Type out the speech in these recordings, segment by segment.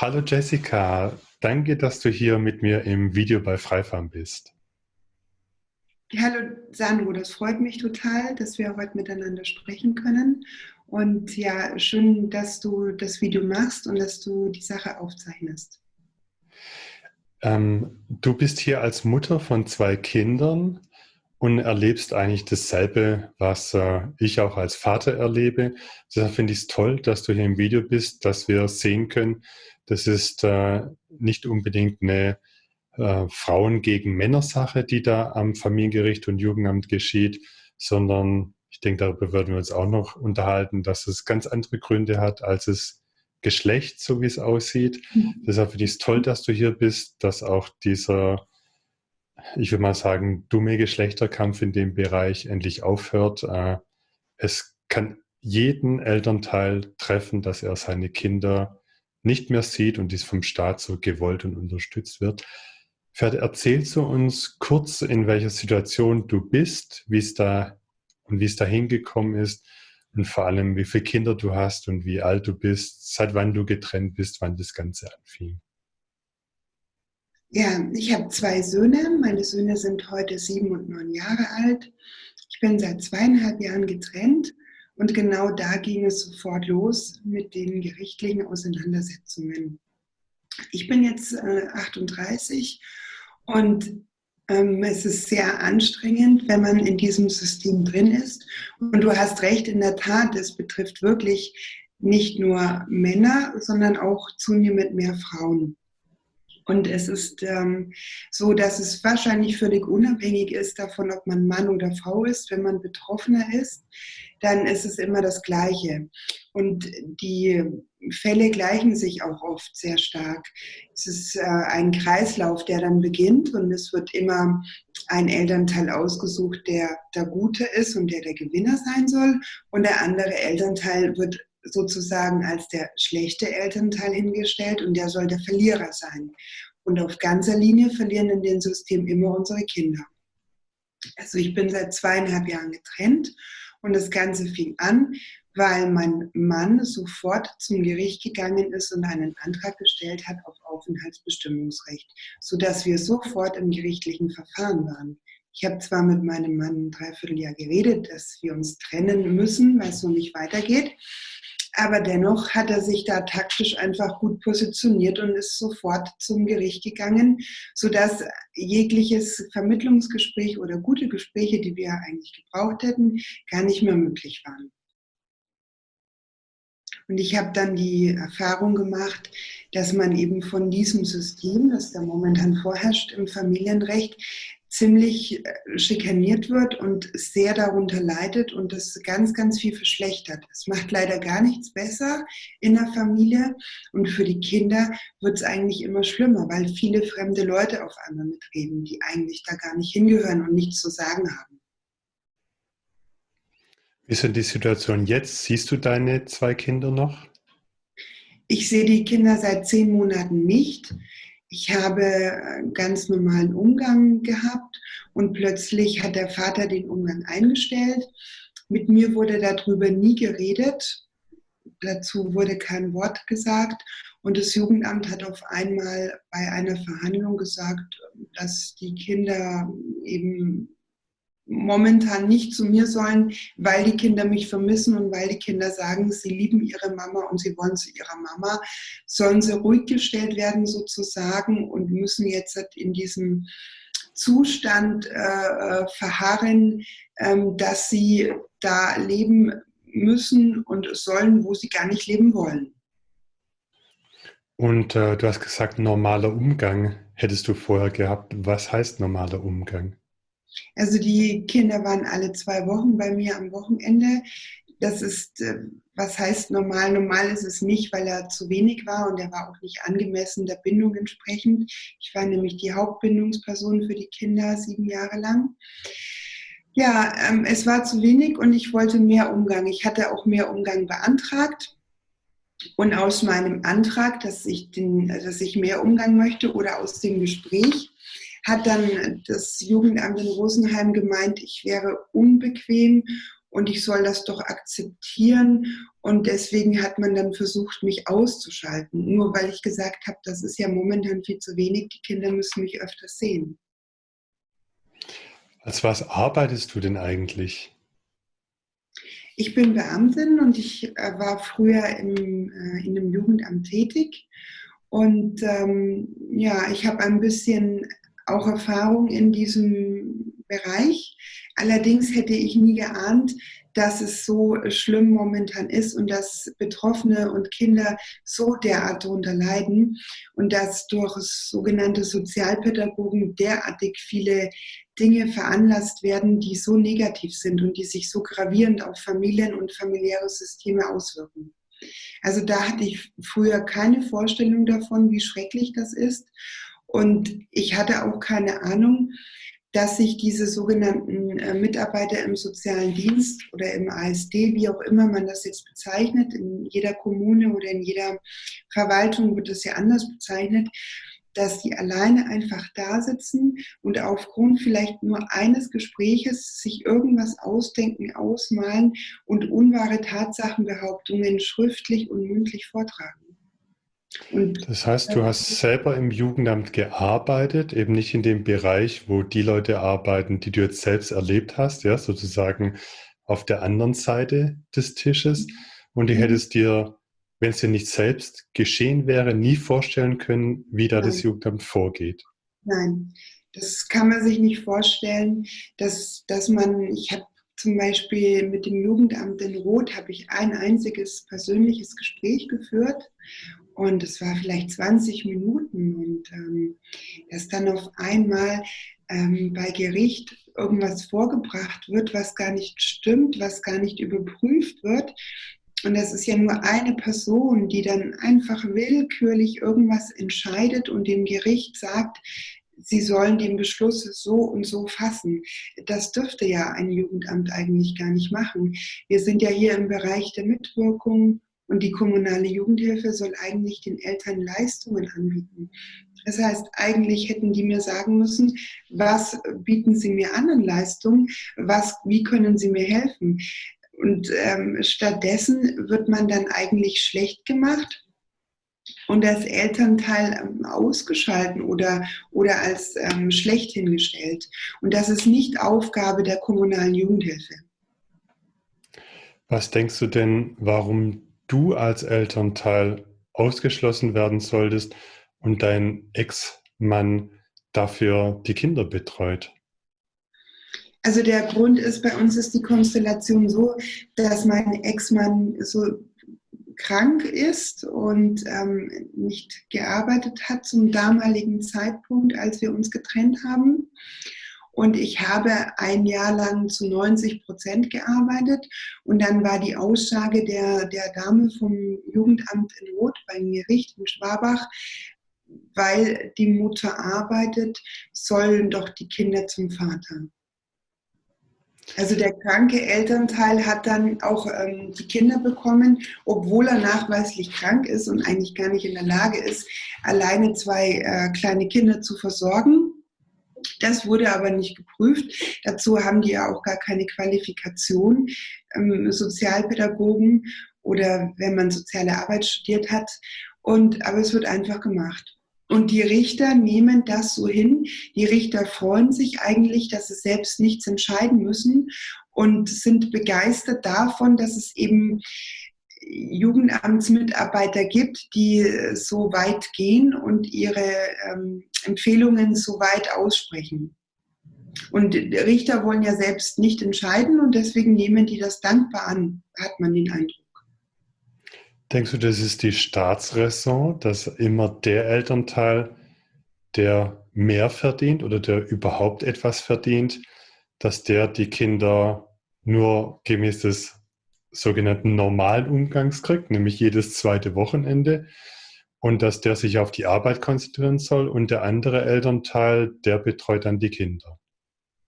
Hallo Jessica, danke, dass du hier mit mir im Video bei Freifarm bist. Hallo Sandro, das freut mich total, dass wir heute miteinander sprechen können. Und ja, schön, dass du das Video machst und dass du die Sache aufzeichnest. Ähm, du bist hier als Mutter von zwei Kindern und erlebst eigentlich dasselbe, was äh, ich auch als Vater erlebe. Deshalb finde ich es toll, dass du hier im Video bist, dass wir sehen können, das ist äh, nicht unbedingt eine äh, Frauen gegen Männer Sache, die da am Familiengericht und Jugendamt geschieht, sondern ich denke, darüber würden wir uns auch noch unterhalten, dass es ganz andere Gründe hat, als es Geschlecht, so wie es aussieht. Mhm. Deshalb finde ich es toll, dass du hier bist, dass auch dieser, ich würde mal sagen, dumme Geschlechterkampf in dem Bereich endlich aufhört. Äh, es kann jeden Elternteil treffen, dass er seine Kinder nicht mehr sieht und dies vom Staat so gewollt und unterstützt wird. Erzählst du uns kurz, in welcher Situation du bist, wie es da und wie es da hingekommen ist und vor allem, wie viele Kinder du hast und wie alt du bist, seit wann du getrennt bist, wann das Ganze anfing. Ja, ich habe zwei Söhne. Meine Söhne sind heute sieben und neun Jahre alt. Ich bin seit zweieinhalb Jahren getrennt und genau da ging es sofort los mit den gerichtlichen Auseinandersetzungen. Ich bin jetzt äh, 38 und ähm, es ist sehr anstrengend, wenn man in diesem System drin ist. Und du hast recht, in der Tat, es betrifft wirklich nicht nur Männer, sondern auch zunehmend mehr Frauen. Und es ist ähm, so, dass es wahrscheinlich völlig unabhängig ist davon, ob man Mann oder Frau ist. Wenn man Betroffener ist, dann ist es immer das Gleiche. Und die Fälle gleichen sich auch oft sehr stark. Es ist äh, ein Kreislauf, der dann beginnt und es wird immer ein Elternteil ausgesucht, der der Gute ist und der der Gewinner sein soll. Und der andere Elternteil wird sozusagen als der schlechte Elternteil hingestellt und der soll der Verlierer sein. Und auf ganzer Linie verlieren in dem System immer unsere Kinder. Also ich bin seit zweieinhalb Jahren getrennt und das Ganze fing an, weil mein Mann sofort zum Gericht gegangen ist und einen Antrag gestellt hat auf Aufenthaltsbestimmungsrecht, sodass wir sofort im gerichtlichen Verfahren waren. Ich habe zwar mit meinem Mann ein Dreivierteljahr geredet, dass wir uns trennen müssen, weil es so nicht weitergeht. Aber dennoch hat er sich da taktisch einfach gut positioniert und ist sofort zum Gericht gegangen, sodass jegliches Vermittlungsgespräch oder gute Gespräche, die wir eigentlich gebraucht hätten, gar nicht mehr möglich waren. Und ich habe dann die Erfahrung gemacht, dass man eben von diesem System, das da momentan vorherrscht im Familienrecht, ziemlich äh, schikaniert wird und sehr darunter leidet und das ganz, ganz viel verschlechtert. Es macht leider gar nichts besser in der Familie und für die Kinder wird es eigentlich immer schlimmer, weil viele fremde Leute auf einmal mitreden, die eigentlich da gar nicht hingehören und nichts zu sagen haben. Wie ist denn die Situation jetzt? Siehst du deine zwei Kinder noch? Ich sehe die Kinder seit zehn Monaten nicht. Ich habe einen ganz normalen Umgang gehabt und plötzlich hat der Vater den Umgang eingestellt. Mit mir wurde darüber nie geredet. Dazu wurde kein Wort gesagt. Und das Jugendamt hat auf einmal bei einer Verhandlung gesagt, dass die Kinder eben momentan nicht zu mir sollen, weil die Kinder mich vermissen und weil die Kinder sagen, sie lieben ihre Mama und sie wollen zu ihrer Mama, sollen sie ruhig gestellt werden sozusagen und müssen jetzt in diesem Zustand äh, äh, verharren, ähm, dass sie da leben müssen und sollen, wo sie gar nicht leben wollen. Und äh, du hast gesagt, normaler Umgang hättest du vorher gehabt. Was heißt normaler Umgang? Also die Kinder waren alle zwei Wochen bei mir am Wochenende. Das ist, äh, was heißt normal? Normal ist es nicht, weil er zu wenig war und er war auch nicht angemessen der Bindung entsprechend. Ich war nämlich die Hauptbindungsperson für die Kinder sieben Jahre lang. Ja, ähm, es war zu wenig und ich wollte mehr Umgang. Ich hatte auch mehr Umgang beantragt. Und aus meinem Antrag, dass ich, den, dass ich mehr Umgang möchte oder aus dem Gespräch, hat dann das Jugendamt in Rosenheim gemeint, ich wäre unbequem und ich soll das doch akzeptieren. Und deswegen hat man dann versucht, mich auszuschalten, nur weil ich gesagt habe, das ist ja momentan viel zu wenig, die Kinder müssen mich öfters sehen. Als was arbeitest du denn eigentlich? Ich bin Beamtin und ich äh, war früher im, äh, in einem Jugendamt tätig. Und ähm, ja, ich habe ein bisschen auch Erfahrung in diesem Bereich. Allerdings hätte ich nie geahnt, dass es so schlimm momentan ist und dass Betroffene und Kinder so derart darunter leiden und dass durch sogenannte Sozialpädagogen derartig viele Dinge veranlasst werden, die so negativ sind und die sich so gravierend auf Familien und familiäre Systeme auswirken. Also da hatte ich früher keine Vorstellung davon, wie schrecklich das ist. Und ich hatte auch keine Ahnung, dass sich diese sogenannten äh, Mitarbeiter im sozialen Dienst oder im ASD, wie auch immer man das jetzt bezeichnet, in jeder Kommune oder in jeder Verwaltung wird das ja anders bezeichnet, dass die alleine einfach da sitzen und aufgrund vielleicht nur eines Gespräches sich irgendwas ausdenken, ausmalen und unwahre Tatsachenbehauptungen schriftlich und mündlich vortragen. Und das heißt, du hast selber im Jugendamt gearbeitet, eben nicht in dem Bereich, wo die Leute arbeiten, die du jetzt selbst erlebt hast, ja, sozusagen auf der anderen Seite des Tisches. Und du mhm. hättest dir, wenn es dir nicht selbst geschehen wäre, nie vorstellen können, wie da Nein. das Jugendamt vorgeht. Nein, das kann man sich nicht vorstellen, dass, dass man, ich habe zum Beispiel mit dem Jugendamt in Rot habe ich ein einziges persönliches Gespräch geführt und es war vielleicht 20 Minuten und ähm, dass dann auf einmal ähm, bei Gericht irgendwas vorgebracht wird, was gar nicht stimmt, was gar nicht überprüft wird. Und das ist ja nur eine Person, die dann einfach willkürlich irgendwas entscheidet und dem Gericht sagt, sie sollen den Beschluss so und so fassen. Das dürfte ja ein Jugendamt eigentlich gar nicht machen. Wir sind ja hier im Bereich der Mitwirkung und die kommunale Jugendhilfe soll eigentlich den Eltern Leistungen anbieten. Das heißt, eigentlich hätten die mir sagen müssen, was bieten sie mir an an Leistungen, was, wie können sie mir helfen. Und ähm, stattdessen wird man dann eigentlich schlecht gemacht und als Elternteil ähm, ausgeschalten oder, oder als ähm, schlecht hingestellt. Und das ist nicht Aufgabe der kommunalen Jugendhilfe. Was denkst du denn, warum du als Elternteil ausgeschlossen werden solltest und dein Ex-Mann dafür die Kinder betreut? Also der Grund ist, bei uns ist die Konstellation so, dass mein Ex-Mann so krank ist und ähm, nicht gearbeitet hat zum damaligen Zeitpunkt, als wir uns getrennt haben. Und ich habe ein Jahr lang zu 90 Prozent gearbeitet. Und dann war die Aussage der, der Dame vom Jugendamt in Roth beim Gericht in Schwabach, weil die Mutter arbeitet, sollen doch die Kinder zum Vater. Also der kranke Elternteil hat dann auch ähm, die Kinder bekommen, obwohl er nachweislich krank ist und eigentlich gar nicht in der Lage ist, alleine zwei äh, kleine Kinder zu versorgen. Das wurde aber nicht geprüft. Dazu haben die ja auch gar keine Qualifikation. Ähm, Sozialpädagogen oder wenn man soziale Arbeit studiert hat. Und, aber es wird einfach gemacht. Und die Richter nehmen das so hin. Die Richter freuen sich eigentlich, dass sie selbst nichts entscheiden müssen und sind begeistert davon, dass es eben Jugendamtsmitarbeiter gibt, die so weit gehen und ihre ähm, Empfehlungen so weit aussprechen. Und Richter wollen ja selbst nicht entscheiden und deswegen nehmen die das dankbar an, hat man den Eindruck. Denkst du, das ist die Staatsräson, dass immer der Elternteil, der mehr verdient oder der überhaupt etwas verdient, dass der die Kinder nur gemäß des sogenannten normalen Umgangs kriegt, nämlich jedes zweite Wochenende und dass der sich auf die Arbeit konzentrieren soll und der andere Elternteil, der betreut dann die Kinder.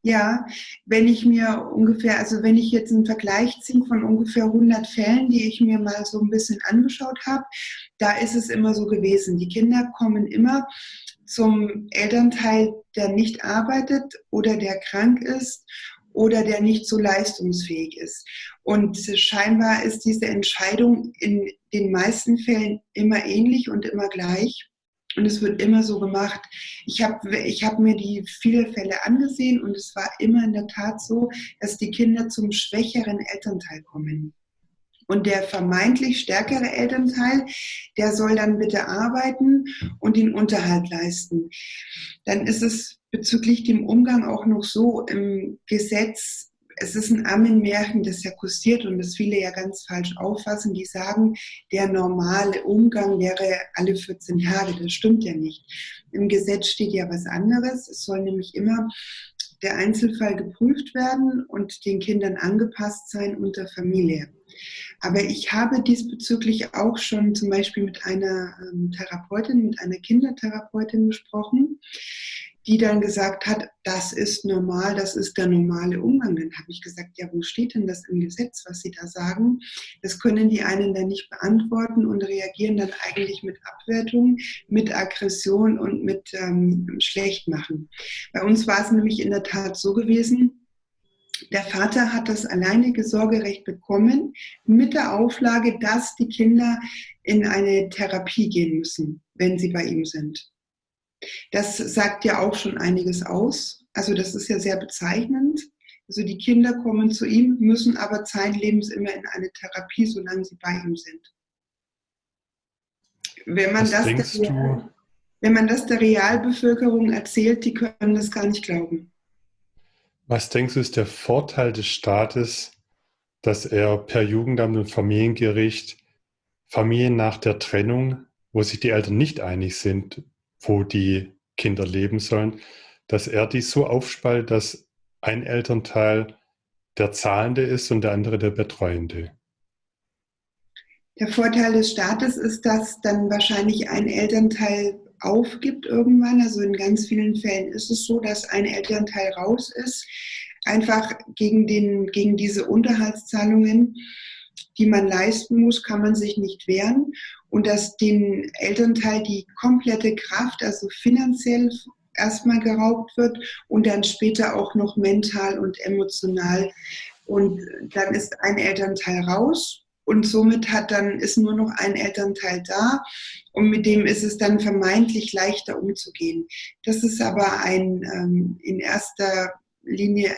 Ja, wenn ich mir ungefähr, also wenn ich jetzt einen Vergleich ziehe von ungefähr 100 Fällen, die ich mir mal so ein bisschen angeschaut habe, da ist es immer so gewesen. Die Kinder kommen immer zum Elternteil, der nicht arbeitet oder der krank ist oder der nicht so leistungsfähig ist. Und scheinbar ist diese Entscheidung in den meisten Fällen immer ähnlich und immer gleich. Und es wird immer so gemacht. Ich habe ich hab mir die viele Fälle angesehen und es war immer in der Tat so, dass die Kinder zum schwächeren Elternteil kommen. Und der vermeintlich stärkere Elternteil, der soll dann bitte arbeiten und den Unterhalt leisten. Dann ist es bezüglich dem Umgang auch noch so im Gesetz es ist ein Ammenmärchen, das ja kursiert und das viele ja ganz falsch auffassen. Die sagen, der normale Umgang wäre alle 14 Tage. Das stimmt ja nicht. Im Gesetz steht ja was anderes. Es soll nämlich immer der Einzelfall geprüft werden und den Kindern angepasst sein unter Familie. Aber ich habe diesbezüglich auch schon zum Beispiel mit einer ähm, Therapeutin, mit einer Kindertherapeutin gesprochen, die dann gesagt hat, das ist normal, das ist der normale Umgang. Dann habe ich gesagt, ja, wo steht denn das im Gesetz, was Sie da sagen? Das können die einen dann nicht beantworten und reagieren dann eigentlich mit Abwertung, mit Aggression und mit ähm, Schlechtmachen. Bei uns war es nämlich in der Tat so gewesen, der Vater hat das alleinige Sorgerecht bekommen mit der Auflage, dass die Kinder in eine Therapie gehen müssen, wenn sie bei ihm sind. Das sagt ja auch schon einiges aus. Also das ist ja sehr bezeichnend. Also die Kinder kommen zu ihm, müssen aber zeitlebens immer in eine Therapie, solange sie bei ihm sind. Wenn man, das der, wenn man das der Realbevölkerung erzählt, die können das gar nicht glauben. Was denkst du, ist der Vorteil des Staates, dass er per Jugendamt und Familiengericht Familien nach der Trennung, wo sich die Eltern nicht einig sind, wo die Kinder leben sollen, dass er die so aufspaltet, dass ein Elternteil der Zahlende ist und der andere der Betreuende. Der Vorteil des Staates ist, dass dann wahrscheinlich ein Elternteil aufgibt irgendwann. Also in ganz vielen Fällen ist es so, dass ein Elternteil raus ist, einfach gegen, den, gegen diese Unterhaltszahlungen, die man leisten muss, kann man sich nicht wehren und dass dem Elternteil die komplette Kraft, also finanziell erstmal geraubt wird und dann später auch noch mental und emotional. Und dann ist ein Elternteil raus und somit hat dann ist nur noch ein Elternteil da und mit dem ist es dann vermeintlich leichter umzugehen. Das ist aber ein ähm, in erster Linie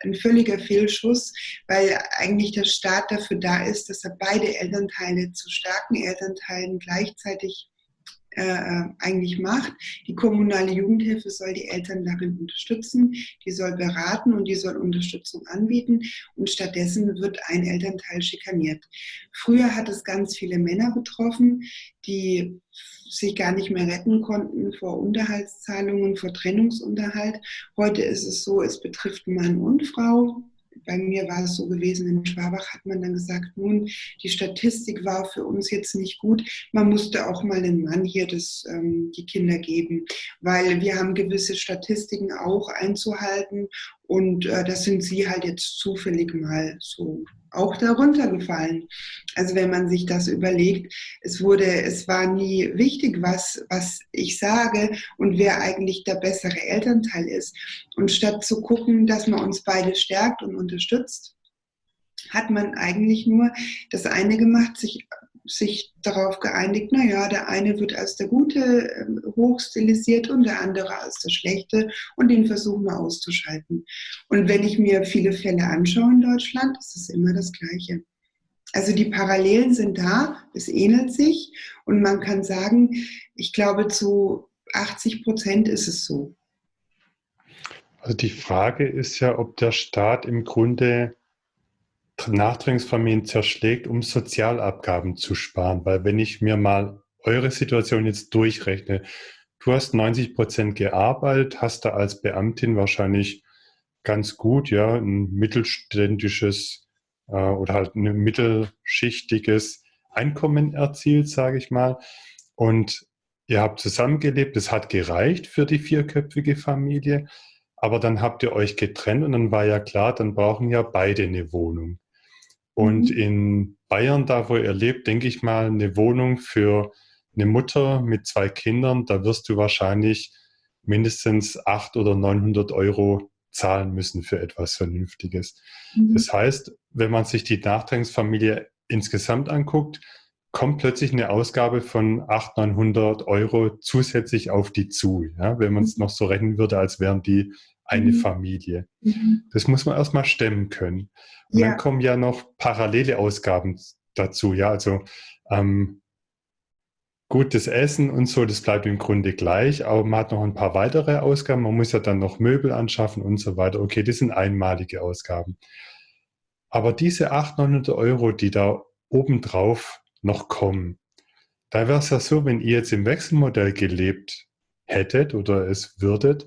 ein völliger Fehlschuss, weil eigentlich der Staat dafür da ist, dass er beide Elternteile zu starken Elternteilen gleichzeitig äh, äh, eigentlich macht. Die kommunale Jugendhilfe soll die Eltern darin unterstützen, die soll beraten und die soll Unterstützung anbieten und stattdessen wird ein Elternteil schikaniert. Früher hat es ganz viele Männer betroffen, die sich gar nicht mehr retten konnten vor Unterhaltszahlungen, vor Trennungsunterhalt. Heute ist es so, es betrifft Mann und Frau bei mir war es so gewesen, in Schwabach hat man dann gesagt, nun, die Statistik war für uns jetzt nicht gut. Man musste auch mal den Mann hier das, ähm, die Kinder geben, weil wir haben gewisse Statistiken auch einzuhalten und äh, das sind sie halt jetzt zufällig mal so auch darunter gefallen. Also wenn man sich das überlegt, es wurde, es war nie wichtig, was, was ich sage und wer eigentlich der bessere Elternteil ist. Und statt zu gucken, dass man uns beide stärkt und unterstützt, hat man eigentlich nur das eine gemacht, sich sich darauf geeinigt, naja, der eine wird als der Gute ähm, hochstilisiert und der andere als der Schlechte und den versuchen wir auszuschalten. Und wenn ich mir viele Fälle anschaue in Deutschland, ist es immer das Gleiche. Also die Parallelen sind da, es ähnelt sich und man kann sagen, ich glaube zu 80 Prozent ist es so. Also die Frage ist ja, ob der Staat im Grunde Nachdrängsfamilien zerschlägt, um Sozialabgaben zu sparen. Weil wenn ich mir mal eure Situation jetzt durchrechne, du hast 90 Prozent gearbeitet, hast da als Beamtin wahrscheinlich ganz gut, ja, ein mittelständisches äh, oder halt ein mittelschichtiges Einkommen erzielt, sage ich mal. Und ihr habt zusammengelebt, das hat gereicht für die vierköpfige Familie, aber dann habt ihr euch getrennt und dann war ja klar, dann brauchen ja beide eine Wohnung. Und mhm. in Bayern, da wo ihr lebt, denke ich mal, eine Wohnung für eine Mutter mit zwei Kindern, da wirst du wahrscheinlich mindestens 800 oder 900 Euro zahlen müssen für etwas Vernünftiges. Mhm. Das heißt, wenn man sich die Nachtragungsfamilie insgesamt anguckt, kommt plötzlich eine Ausgabe von 800, 900 Euro zusätzlich auf die zu, ja, wenn man es mhm. noch so rechnen würde, als wären die eine mhm. Familie. Mhm. Das muss man erstmal stemmen können. Und ja. dann kommen ja noch parallele Ausgaben dazu, ja, also ähm, gutes Essen und so, das bleibt im Grunde gleich, aber man hat noch ein paar weitere Ausgaben, man muss ja dann noch Möbel anschaffen und so weiter. Okay, das sind einmalige Ausgaben. Aber diese 800, 900 Euro, die da obendrauf noch kommen, da wäre es ja so, wenn ihr jetzt im Wechselmodell gelebt hättet oder es würdet,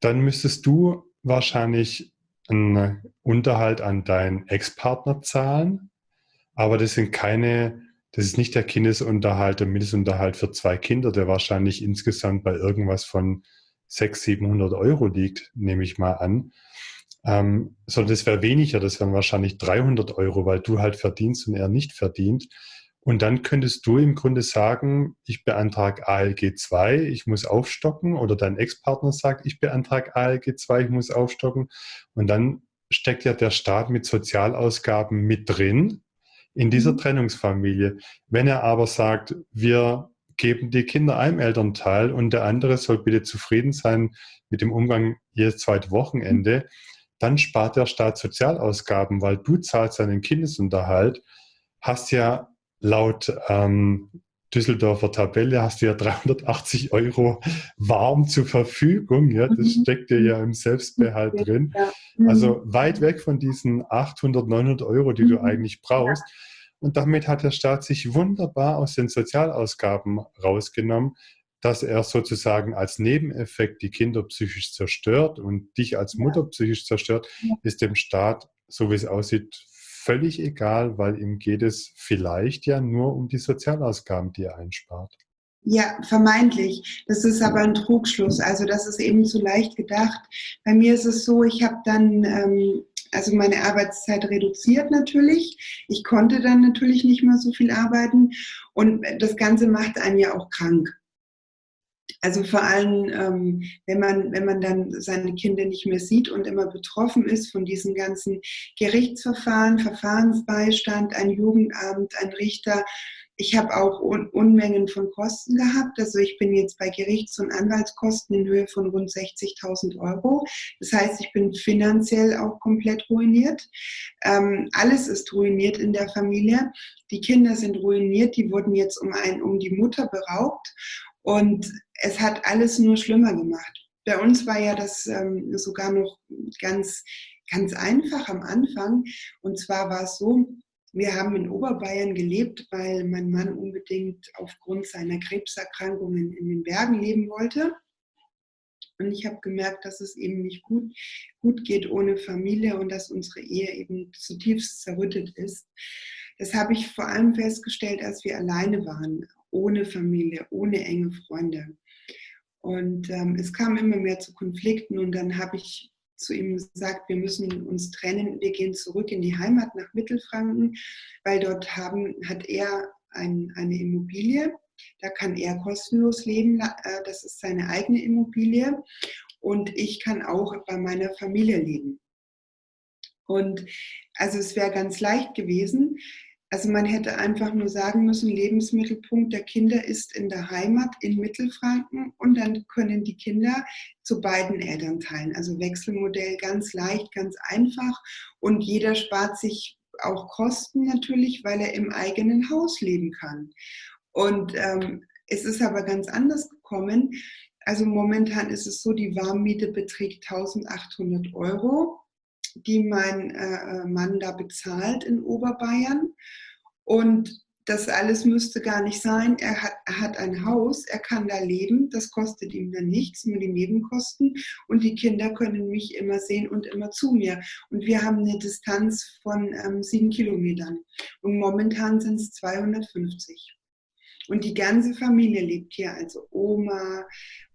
dann müsstest du wahrscheinlich einen Unterhalt an deinen Ex-Partner zahlen, aber das sind keine, das ist nicht der Kindesunterhalt, der Mindestunterhalt für zwei Kinder, der wahrscheinlich insgesamt bei irgendwas von 600, 700 Euro liegt, nehme ich mal an. Ähm, sondern das wäre weniger, das wären wahrscheinlich 300 Euro, weil du halt verdienst und er nicht verdient. Und dann könntest du im Grunde sagen, ich beantrage ALG 2, ich muss aufstocken. Oder dein Ex-Partner sagt, ich beantrage ALG 2, ich muss aufstocken. Und dann steckt ja der Staat mit Sozialausgaben mit drin in dieser mhm. Trennungsfamilie. Wenn er aber sagt, wir geben die Kinder einem Elternteil und der andere soll bitte zufrieden sein mit dem Umgang jedes zweite Wochenende, dann spart der Staat Sozialausgaben, weil du zahlst seinen Kindesunterhalt, hast ja laut ähm, Düsseldorfer Tabelle hast du ja 380 Euro warm zur Verfügung. Ja, das mhm. steckt dir ja im Selbstbehalt drin. Ja. Mhm. Also weit weg von diesen 800, 900 Euro, die mhm. du eigentlich brauchst. Und damit hat der Staat sich wunderbar aus den Sozialausgaben rausgenommen, dass er sozusagen als Nebeneffekt die Kinder psychisch zerstört und dich als Mutter psychisch zerstört, ist dem Staat, so wie es aussieht, völlig egal, weil ihm geht es vielleicht ja nur um die Sozialausgaben, die er einspart. Ja, vermeintlich. Das ist aber ein Trugschluss. Also das ist eben zu leicht gedacht. Bei mir ist es so, ich habe dann ähm, also meine Arbeitszeit reduziert natürlich. Ich konnte dann natürlich nicht mehr so viel arbeiten und das Ganze macht einen ja auch krank. Also vor allem, ähm, wenn, man, wenn man dann seine Kinder nicht mehr sieht und immer betroffen ist von diesen ganzen Gerichtsverfahren, Verfahrensbeistand, ein Jugendamt, ein Richter. Ich habe auch Un Unmengen von Kosten gehabt. Also ich bin jetzt bei Gerichts- und Anwaltskosten in Höhe von rund 60.000 Euro. Das heißt, ich bin finanziell auch komplett ruiniert. Ähm, alles ist ruiniert in der Familie. Die Kinder sind ruiniert. Die wurden jetzt um, ein, um die Mutter beraubt. Und es hat alles nur schlimmer gemacht. Bei uns war ja das ähm, sogar noch ganz, ganz einfach am Anfang. Und zwar war es so, wir haben in Oberbayern gelebt, weil mein Mann unbedingt aufgrund seiner Krebserkrankungen in den Bergen leben wollte. Und ich habe gemerkt, dass es eben nicht gut, gut geht ohne Familie und dass unsere Ehe eben zutiefst zerrüttet ist. Das habe ich vor allem festgestellt, als wir alleine waren, ohne Familie, ohne enge Freunde. Und ähm, es kam immer mehr zu Konflikten und dann habe ich zu ihm gesagt, wir müssen uns trennen, wir gehen zurück in die Heimat nach Mittelfranken, weil dort haben, hat er ein, eine Immobilie, da kann er kostenlos leben, äh, das ist seine eigene Immobilie und ich kann auch bei meiner Familie leben. Und also es wäre ganz leicht gewesen, also man hätte einfach nur sagen müssen, Lebensmittelpunkt der Kinder ist in der Heimat in Mittelfranken und dann können die Kinder zu beiden Elternteilen. Also Wechselmodell ganz leicht, ganz einfach und jeder spart sich auch Kosten natürlich, weil er im eigenen Haus leben kann. Und ähm, es ist aber ganz anders gekommen. Also momentan ist es so, die Warmmiete beträgt 1800 Euro die mein äh, Mann da bezahlt in Oberbayern. Und das alles müsste gar nicht sein. Er hat, er hat ein Haus, er kann da leben, das kostet ihm dann nichts, nur die Nebenkosten. Und die Kinder können mich immer sehen und immer zu mir. Und wir haben eine Distanz von ähm, sieben Kilometern. Und momentan sind es 250. Und die ganze Familie lebt hier, also Oma,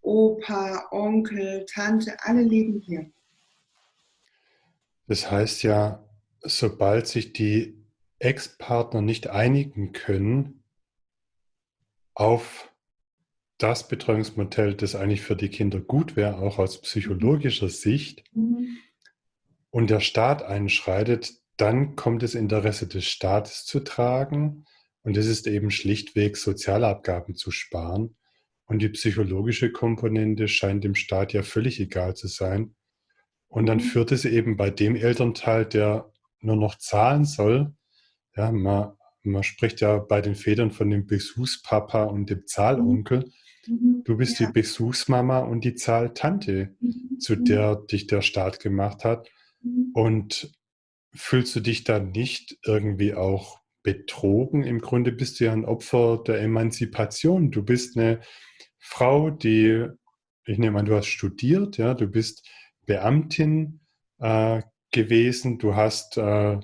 Opa, Onkel, Tante, alle leben hier. Das heißt ja, sobald sich die Ex-Partner nicht einigen können auf das Betreuungsmodell, das eigentlich für die Kinder gut wäre, auch aus psychologischer Sicht, mhm. und der Staat einschreitet, dann kommt das Interesse des Staates zu tragen und es ist eben schlichtweg Sozialabgaben zu sparen. Und die psychologische Komponente scheint dem Staat ja völlig egal zu sein. Und dann mhm. führt es eben bei dem Elternteil, der nur noch zahlen soll, ja, man, man spricht ja bei den Vätern von dem Besuchspapa und dem Zahlonkel. Mhm. Du bist ja. die Besuchsmama und die Zahltante, mhm. zu der dich der Staat gemacht hat. Mhm. Und fühlst du dich dann nicht irgendwie auch betrogen? Im Grunde bist du ja ein Opfer der Emanzipation. Du bist eine Frau, die, ich nehme an, du hast studiert, ja, du bist Beamtin äh, gewesen, du hast äh,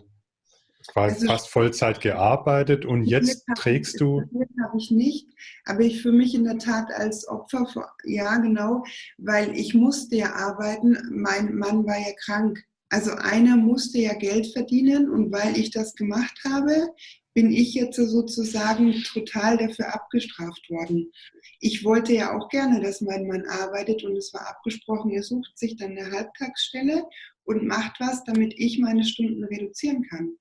quasi also fast Vollzeit gearbeitet und jetzt trägst du. habe ich nicht, aber ich fühle mich in der Tat als Opfer, ja genau, weil ich musste ja arbeiten, mein Mann war ja krank. Also einer musste ja Geld verdienen und weil ich das gemacht habe, bin ich jetzt sozusagen total dafür abgestraft worden. Ich wollte ja auch gerne, dass mein Mann arbeitet und es war abgesprochen, er sucht sich dann eine Halbtagsstelle und macht was, damit ich meine Stunden reduzieren kann.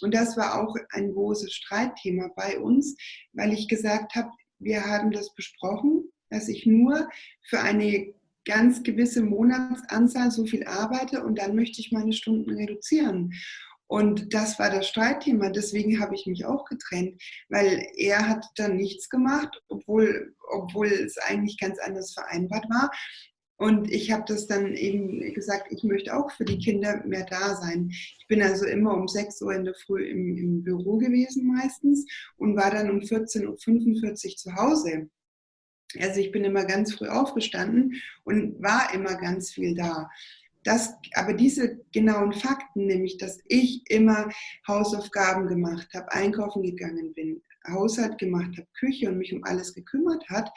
Und das war auch ein großes Streitthema bei uns, weil ich gesagt habe, wir haben das besprochen, dass ich nur für eine ganz gewisse Monatsanzahl so viel arbeite und dann möchte ich meine Stunden reduzieren. Und das war das Streitthema. Deswegen habe ich mich auch getrennt, weil er hat dann nichts gemacht, obwohl, obwohl es eigentlich ganz anders vereinbart war. Und ich habe das dann eben gesagt, ich möchte auch für die Kinder mehr da sein. Ich bin also immer um 6 Uhr in der Früh im, im Büro gewesen meistens und war dann um 14.45 Uhr zu Hause. Also ich bin immer ganz früh aufgestanden und war immer ganz viel da. Das, aber diese genauen Fakten, nämlich dass ich immer Hausaufgaben gemacht habe, einkaufen gegangen bin, Haushalt gemacht habe, Küche und mich um alles gekümmert hat,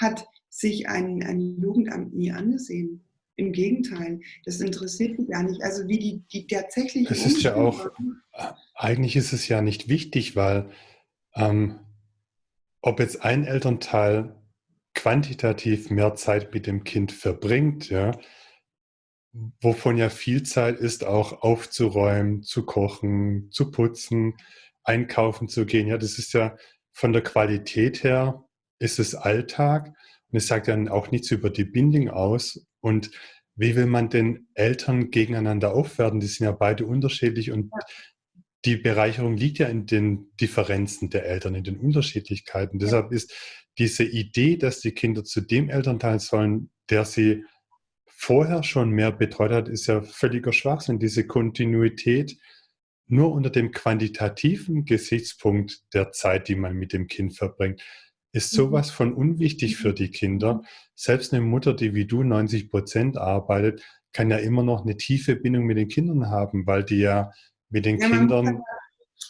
hat sich ein, ein Jugendamt nie angesehen. Im Gegenteil, das interessiert mich gar nicht. Also wie die, die tatsächlich. Es ist ja auch, eigentlich ist es ja nicht wichtig, weil ähm, ob jetzt ein Elternteil quantitativ mehr Zeit mit dem Kind verbringt, ja, wovon ja viel Zeit ist, auch aufzuräumen, zu kochen, zu putzen, einkaufen zu gehen. Ja, das ist ja von der Qualität her ist es Alltag und es sagt dann auch nichts über die Bindung aus. Und wie will man denn Eltern gegeneinander aufwerten? Die sind ja beide unterschiedlich und die Bereicherung liegt ja in den Differenzen der Eltern, in den Unterschiedlichkeiten. Deshalb ist diese Idee, dass die Kinder zu dem Elternteil sollen, der sie vorher schon mehr betreut hat, ist ja völliger Schwachsinn. Diese Kontinuität nur unter dem quantitativen Gesichtspunkt der Zeit, die man mit dem Kind verbringt, ist mhm. sowas von unwichtig für die Kinder. Selbst eine Mutter, die wie du 90 Prozent arbeitet, kann ja immer noch eine tiefe Bindung mit den Kindern haben, weil die ja mit den ja, Kindern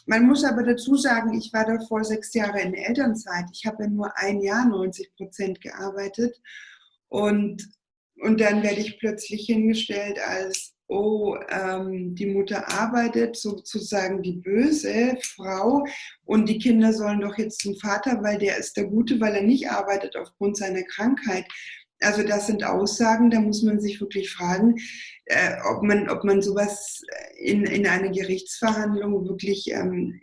man muss aber dazu sagen, ich war davor sechs Jahre in Elternzeit. Ich habe ja nur ein Jahr 90 Prozent gearbeitet. Und, und dann werde ich plötzlich hingestellt als, oh, ähm, die Mutter arbeitet, sozusagen die böse Frau. Und die Kinder sollen doch jetzt zum Vater, weil der ist der Gute, weil er nicht arbeitet aufgrund seiner Krankheit. Also das sind Aussagen, da muss man sich wirklich fragen, äh, ob, man, ob man sowas in, in einer Gerichtsverhandlung wirklich ähm,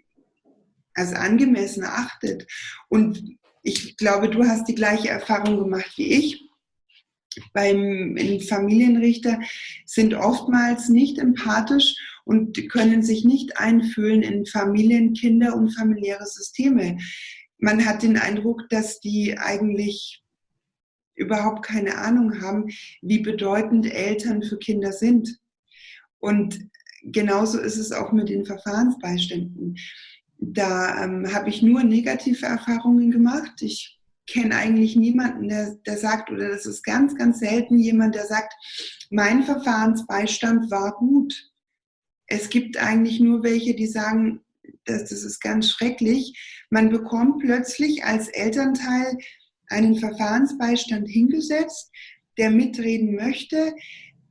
als angemessen achtet. Und ich glaube, du hast die gleiche Erfahrung gemacht wie ich. Beim Familienrichter sind oftmals nicht empathisch und können sich nicht einfühlen in Familien, Kinder und familiäre Systeme. Man hat den Eindruck, dass die eigentlich überhaupt keine Ahnung haben, wie bedeutend Eltern für Kinder sind. Und genauso ist es auch mit den Verfahrensbeiständen. Da ähm, habe ich nur negative Erfahrungen gemacht. Ich kenne eigentlich niemanden, der, der sagt, oder das ist ganz, ganz selten jemand, der sagt, mein Verfahrensbeistand war gut. Es gibt eigentlich nur welche, die sagen, das, das ist ganz schrecklich. Man bekommt plötzlich als Elternteil einen Verfahrensbeistand hingesetzt, der mitreden möchte,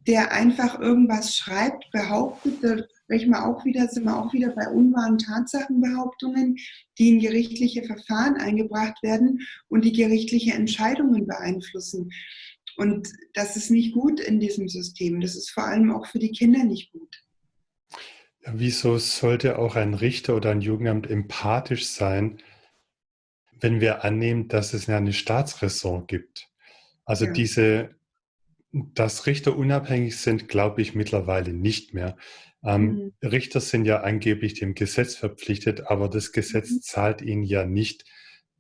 der einfach irgendwas schreibt, behauptet, sprechen wir auch wieder, sind wir auch wieder bei unwahren Tatsachenbehauptungen, die in gerichtliche Verfahren eingebracht werden und die gerichtliche Entscheidungen beeinflussen. Und das ist nicht gut in diesem System. Das ist vor allem auch für die Kinder nicht gut. Ja, wieso sollte auch ein Richter oder ein Jugendamt empathisch sein, wenn wir annehmen, dass es eine Staatsräson gibt? Also ja. diese, dass Richter unabhängig sind, glaube ich mittlerweile nicht mehr. Ähm, mhm. Richter sind ja angeblich dem Gesetz verpflichtet, aber das Gesetz mhm. zahlt ihnen ja nicht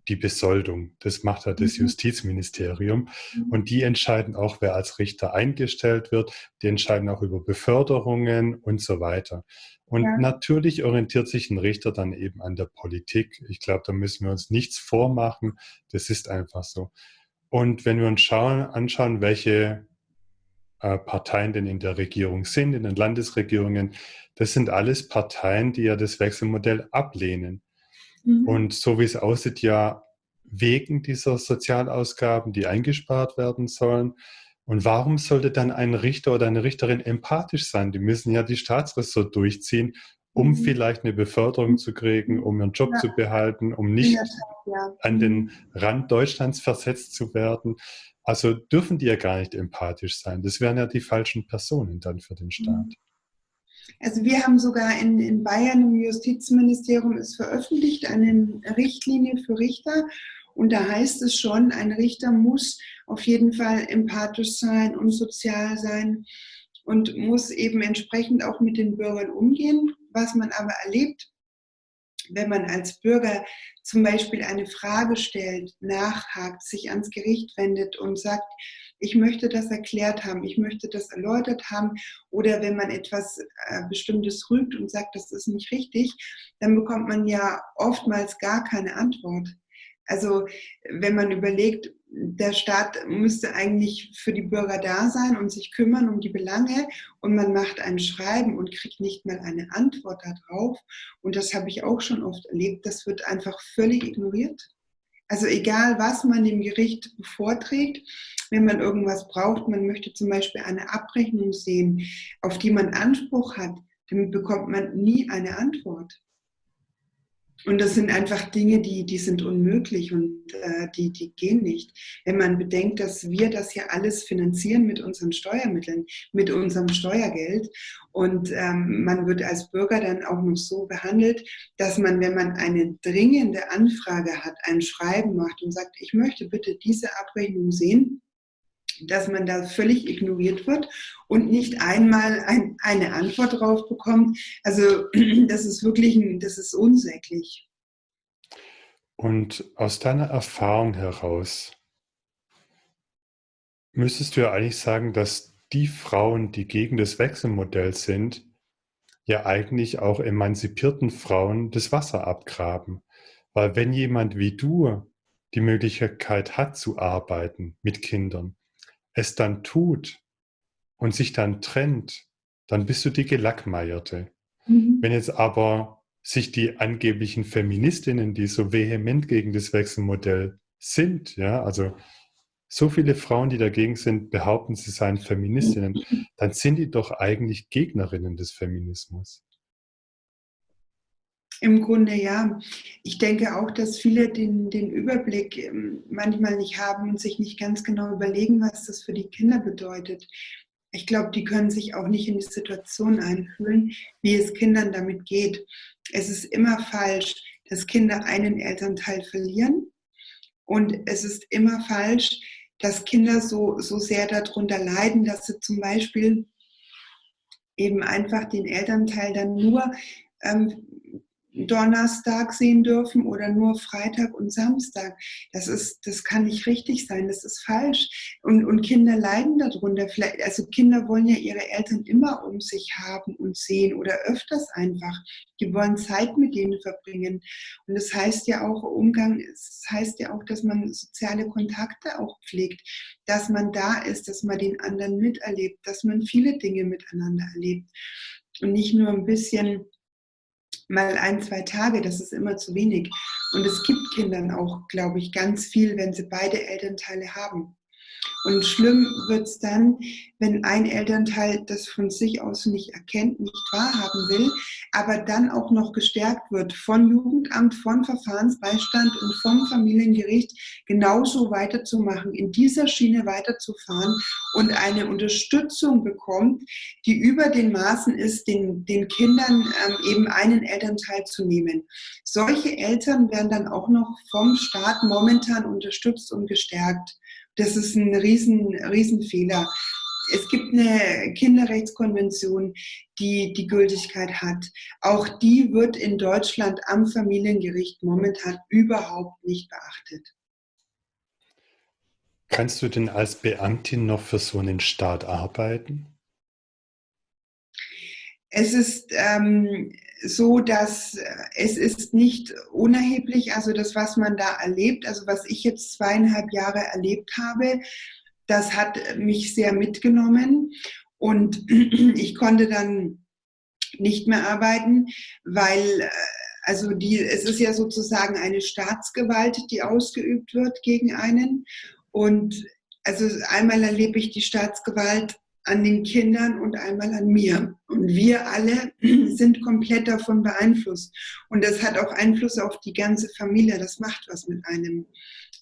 die Besoldung. Das macht ja das mhm. Justizministerium. Mhm. Und die entscheiden auch, wer als Richter eingestellt wird. Die entscheiden auch über Beförderungen und so weiter. Und ja. natürlich orientiert sich ein Richter dann eben an der Politik. Ich glaube, da müssen wir uns nichts vormachen. Das ist einfach so. Und wenn wir uns schauen, anschauen, welche Parteien denn in der Regierung sind, in den Landesregierungen, das sind alles Parteien, die ja das Wechselmodell ablehnen. Mhm. Und so wie es aussieht, ja wegen dieser Sozialausgaben, die eingespart werden sollen. Und warum sollte dann ein Richter oder eine Richterin empathisch sein? Die müssen ja die Staatsressort durchziehen, um mhm. vielleicht eine Beförderung zu kriegen, um ihren Job ja. zu behalten, um nicht ja. an den mhm. Rand Deutschlands versetzt zu werden. Also dürfen die ja gar nicht empathisch sein. Das wären ja die falschen Personen dann für den Staat. Mhm. Also wir haben sogar in, in Bayern im Justizministerium ist veröffentlicht eine Richtlinie für Richter und da heißt es schon, ein Richter muss auf jeden Fall empathisch sein und sozial sein und muss eben entsprechend auch mit den Bürgern umgehen. Was man aber erlebt, wenn man als Bürger zum Beispiel eine Frage stellt, nachhakt, sich ans Gericht wendet und sagt, ich möchte das erklärt haben, ich möchte das erläutert haben. Oder wenn man etwas äh, Bestimmtes rügt und sagt, das ist nicht richtig, dann bekommt man ja oftmals gar keine Antwort. Also wenn man überlegt, der Staat müsste eigentlich für die Bürger da sein und sich kümmern um die Belange und man macht ein Schreiben und kriegt nicht mal eine Antwort darauf. Und das habe ich auch schon oft erlebt, das wird einfach völlig ignoriert. Also egal, was man dem Gericht vorträgt, wenn man irgendwas braucht, man möchte zum Beispiel eine Abrechnung sehen, auf die man Anspruch hat, dann bekommt man nie eine Antwort. Und das sind einfach Dinge, die, die sind unmöglich und äh, die, die gehen nicht. Wenn man bedenkt, dass wir das hier alles finanzieren mit unseren Steuermitteln, mit unserem Steuergeld und ähm, man wird als Bürger dann auch noch so behandelt, dass man, wenn man eine dringende Anfrage hat, ein Schreiben macht und sagt, ich möchte bitte diese Abrechnung sehen, dass man da völlig ignoriert wird und nicht einmal ein, eine Antwort drauf bekommt. Also das ist wirklich, ein, das ist unsäglich. Und aus deiner Erfahrung heraus müsstest du ja eigentlich sagen, dass die Frauen, die gegen das Wechselmodell sind, ja eigentlich auch emanzipierten Frauen das Wasser abgraben. Weil wenn jemand wie du die Möglichkeit hat zu arbeiten mit Kindern, es dann tut und sich dann trennt, dann bist du die Gelackmeierte. Mhm. Wenn jetzt aber sich die angeblichen Feministinnen, die so vehement gegen das Wechselmodell sind, ja, also so viele Frauen, die dagegen sind, behaupten, sie seien Feministinnen, mhm. dann sind die doch eigentlich Gegnerinnen des Feminismus. Im Grunde ja. Ich denke auch, dass viele den, den Überblick ähm, manchmal nicht haben und sich nicht ganz genau überlegen, was das für die Kinder bedeutet. Ich glaube, die können sich auch nicht in die Situation einfühlen, wie es Kindern damit geht. Es ist immer falsch, dass Kinder einen Elternteil verlieren. Und es ist immer falsch, dass Kinder so, so sehr darunter leiden, dass sie zum Beispiel eben einfach den Elternteil dann nur ähm, Donnerstag sehen dürfen oder nur Freitag und Samstag. Das ist, das kann nicht richtig sein, das ist falsch. Und, und Kinder leiden darunter. Vielleicht, also Kinder wollen ja ihre Eltern immer um sich haben und sehen oder öfters einfach. Die wollen Zeit mit denen verbringen. Und das heißt ja auch Umgang, das heißt ja auch, dass man soziale Kontakte auch pflegt, dass man da ist, dass man den anderen miterlebt, dass man viele Dinge miteinander erlebt. Und nicht nur ein bisschen mal ein, zwei Tage, das ist immer zu wenig. Und es gibt Kindern auch, glaube ich, ganz viel, wenn sie beide Elternteile haben. Und schlimm wird es dann, wenn ein Elternteil das von sich aus nicht erkennt, nicht wahrhaben will, aber dann auch noch gestärkt wird von Jugendamt, von Verfahrensbeistand und vom Familiengericht, genauso weiterzumachen, in dieser Schiene weiterzufahren und eine Unterstützung bekommt, die über den Maßen ist, den, den Kindern ähm, eben einen Elternteil zu nehmen. Solche Eltern werden dann auch noch vom Staat momentan unterstützt und gestärkt. Das ist ein riesen, riesen Fehler. Es gibt eine Kinderrechtskonvention, die die Gültigkeit hat. Auch die wird in Deutschland am Familiengericht momentan überhaupt nicht beachtet. Kannst du denn als Beamtin noch für so einen Staat arbeiten? Es ist ähm, so, dass äh, es ist nicht unerheblich, also das, was man da erlebt, also was ich jetzt zweieinhalb Jahre erlebt habe, das hat mich sehr mitgenommen. Und ich konnte dann nicht mehr arbeiten, weil äh, also die, es ist ja sozusagen eine Staatsgewalt, die ausgeübt wird gegen einen. Und also einmal erlebe ich die Staatsgewalt an den Kindern und einmal an mir. Und wir alle sind komplett davon beeinflusst. Und das hat auch Einfluss auf die ganze Familie. Das macht was mit einem.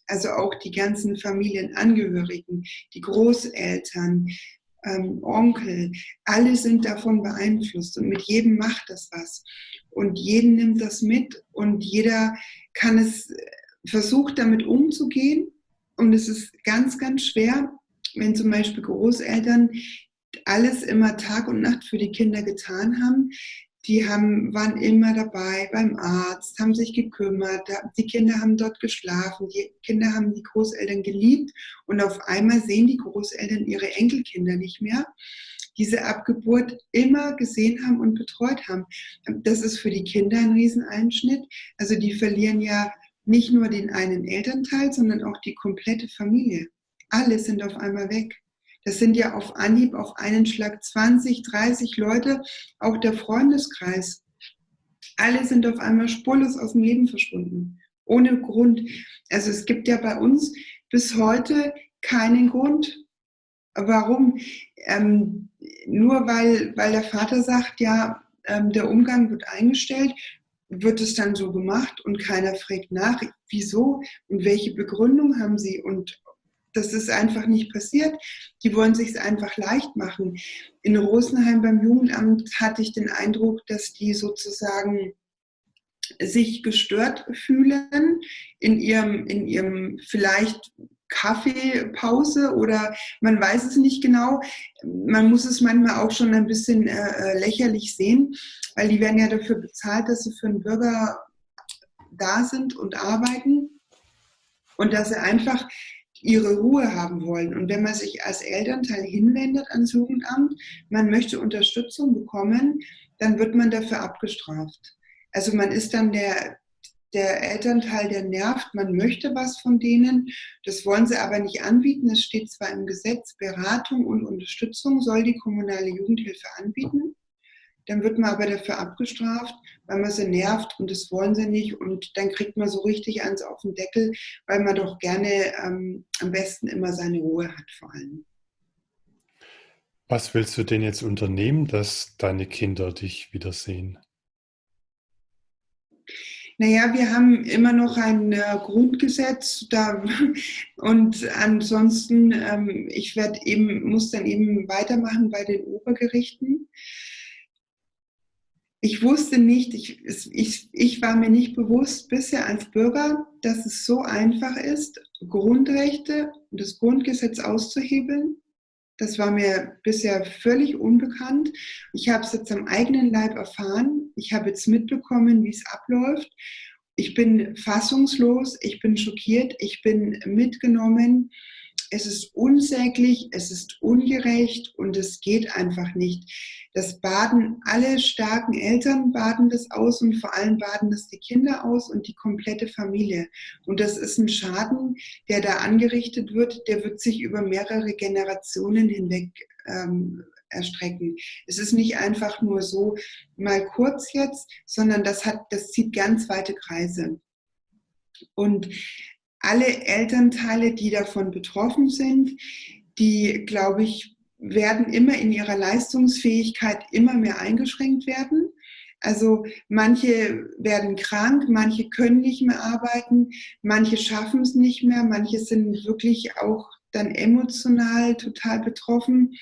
Also auch die ganzen Familienangehörigen, die Großeltern, ähm, Onkel, alle sind davon beeinflusst. Und mit jedem macht das was. Und jeden nimmt das mit und jeder kann es, versucht damit umzugehen. Und es ist ganz, ganz schwer, wenn zum Beispiel Großeltern alles immer Tag und Nacht für die Kinder getan haben, die haben, waren immer dabei beim Arzt, haben sich gekümmert, die Kinder haben dort geschlafen, die Kinder haben die Großeltern geliebt und auf einmal sehen die Großeltern ihre Enkelkinder nicht mehr, diese Abgeburt immer gesehen haben und betreut haben. Das ist für die Kinder ein Rieseneinschnitt. Also die verlieren ja nicht nur den einen Elternteil, sondern auch die komplette Familie alle sind auf einmal weg. Das sind ja auf Anhieb, auf einen Schlag 20, 30 Leute, auch der Freundeskreis. Alle sind auf einmal spurlos aus dem Leben verschwunden. Ohne Grund. Also es gibt ja bei uns bis heute keinen Grund. Warum? Ähm, nur weil, weil der Vater sagt, ja, ähm, der Umgang wird eingestellt, wird es dann so gemacht und keiner fragt nach, wieso und welche Begründung haben sie und das ist einfach nicht passiert. Die wollen sich es einfach leicht machen. In Rosenheim beim Jugendamt hatte ich den Eindruck, dass die sozusagen sich gestört fühlen in ihrem, in ihrem vielleicht Kaffeepause oder man weiß es nicht genau. Man muss es manchmal auch schon ein bisschen äh, äh lächerlich sehen, weil die werden ja dafür bezahlt, dass sie für einen Bürger da sind und arbeiten und dass sie einfach ihre Ruhe haben wollen. Und wenn man sich als Elternteil hinwendet ans Jugendamt, man möchte Unterstützung bekommen, dann wird man dafür abgestraft. Also man ist dann der, der Elternteil, der nervt, man möchte was von denen, das wollen sie aber nicht anbieten. Es steht zwar im Gesetz, Beratung und Unterstützung soll die kommunale Jugendhilfe anbieten dann wird man aber dafür abgestraft, weil man sie nervt und das wollen sie nicht und dann kriegt man so richtig eins auf den Deckel, weil man doch gerne ähm, am besten immer seine Ruhe hat vor allem. Was willst du denn jetzt unternehmen, dass deine Kinder dich wiedersehen? Naja, wir haben immer noch ein äh, Grundgesetz da, und ansonsten, ähm, ich werde eben, muss dann eben weitermachen bei den Obergerichten ich wusste nicht, ich, ich, ich war mir nicht bewusst bisher als Bürger, dass es so einfach ist, Grundrechte und das Grundgesetz auszuhebeln. Das war mir bisher völlig unbekannt. Ich habe es jetzt am eigenen Leib erfahren. Ich habe jetzt mitbekommen, wie es abläuft. Ich bin fassungslos, ich bin schockiert, ich bin mitgenommen es ist unsäglich, es ist ungerecht und es geht einfach nicht. Das baden alle starken Eltern baden das aus und vor allem baden das die Kinder aus und die komplette Familie. Und das ist ein Schaden, der da angerichtet wird, der wird sich über mehrere Generationen hinweg ähm, erstrecken. Es ist nicht einfach nur so mal kurz jetzt, sondern das hat, das zieht ganz weite Kreise. Und alle Elternteile, die davon betroffen sind, die, glaube ich, werden immer in ihrer Leistungsfähigkeit immer mehr eingeschränkt werden. Also manche werden krank, manche können nicht mehr arbeiten, manche schaffen es nicht mehr, manche sind wirklich auch dann emotional total betroffen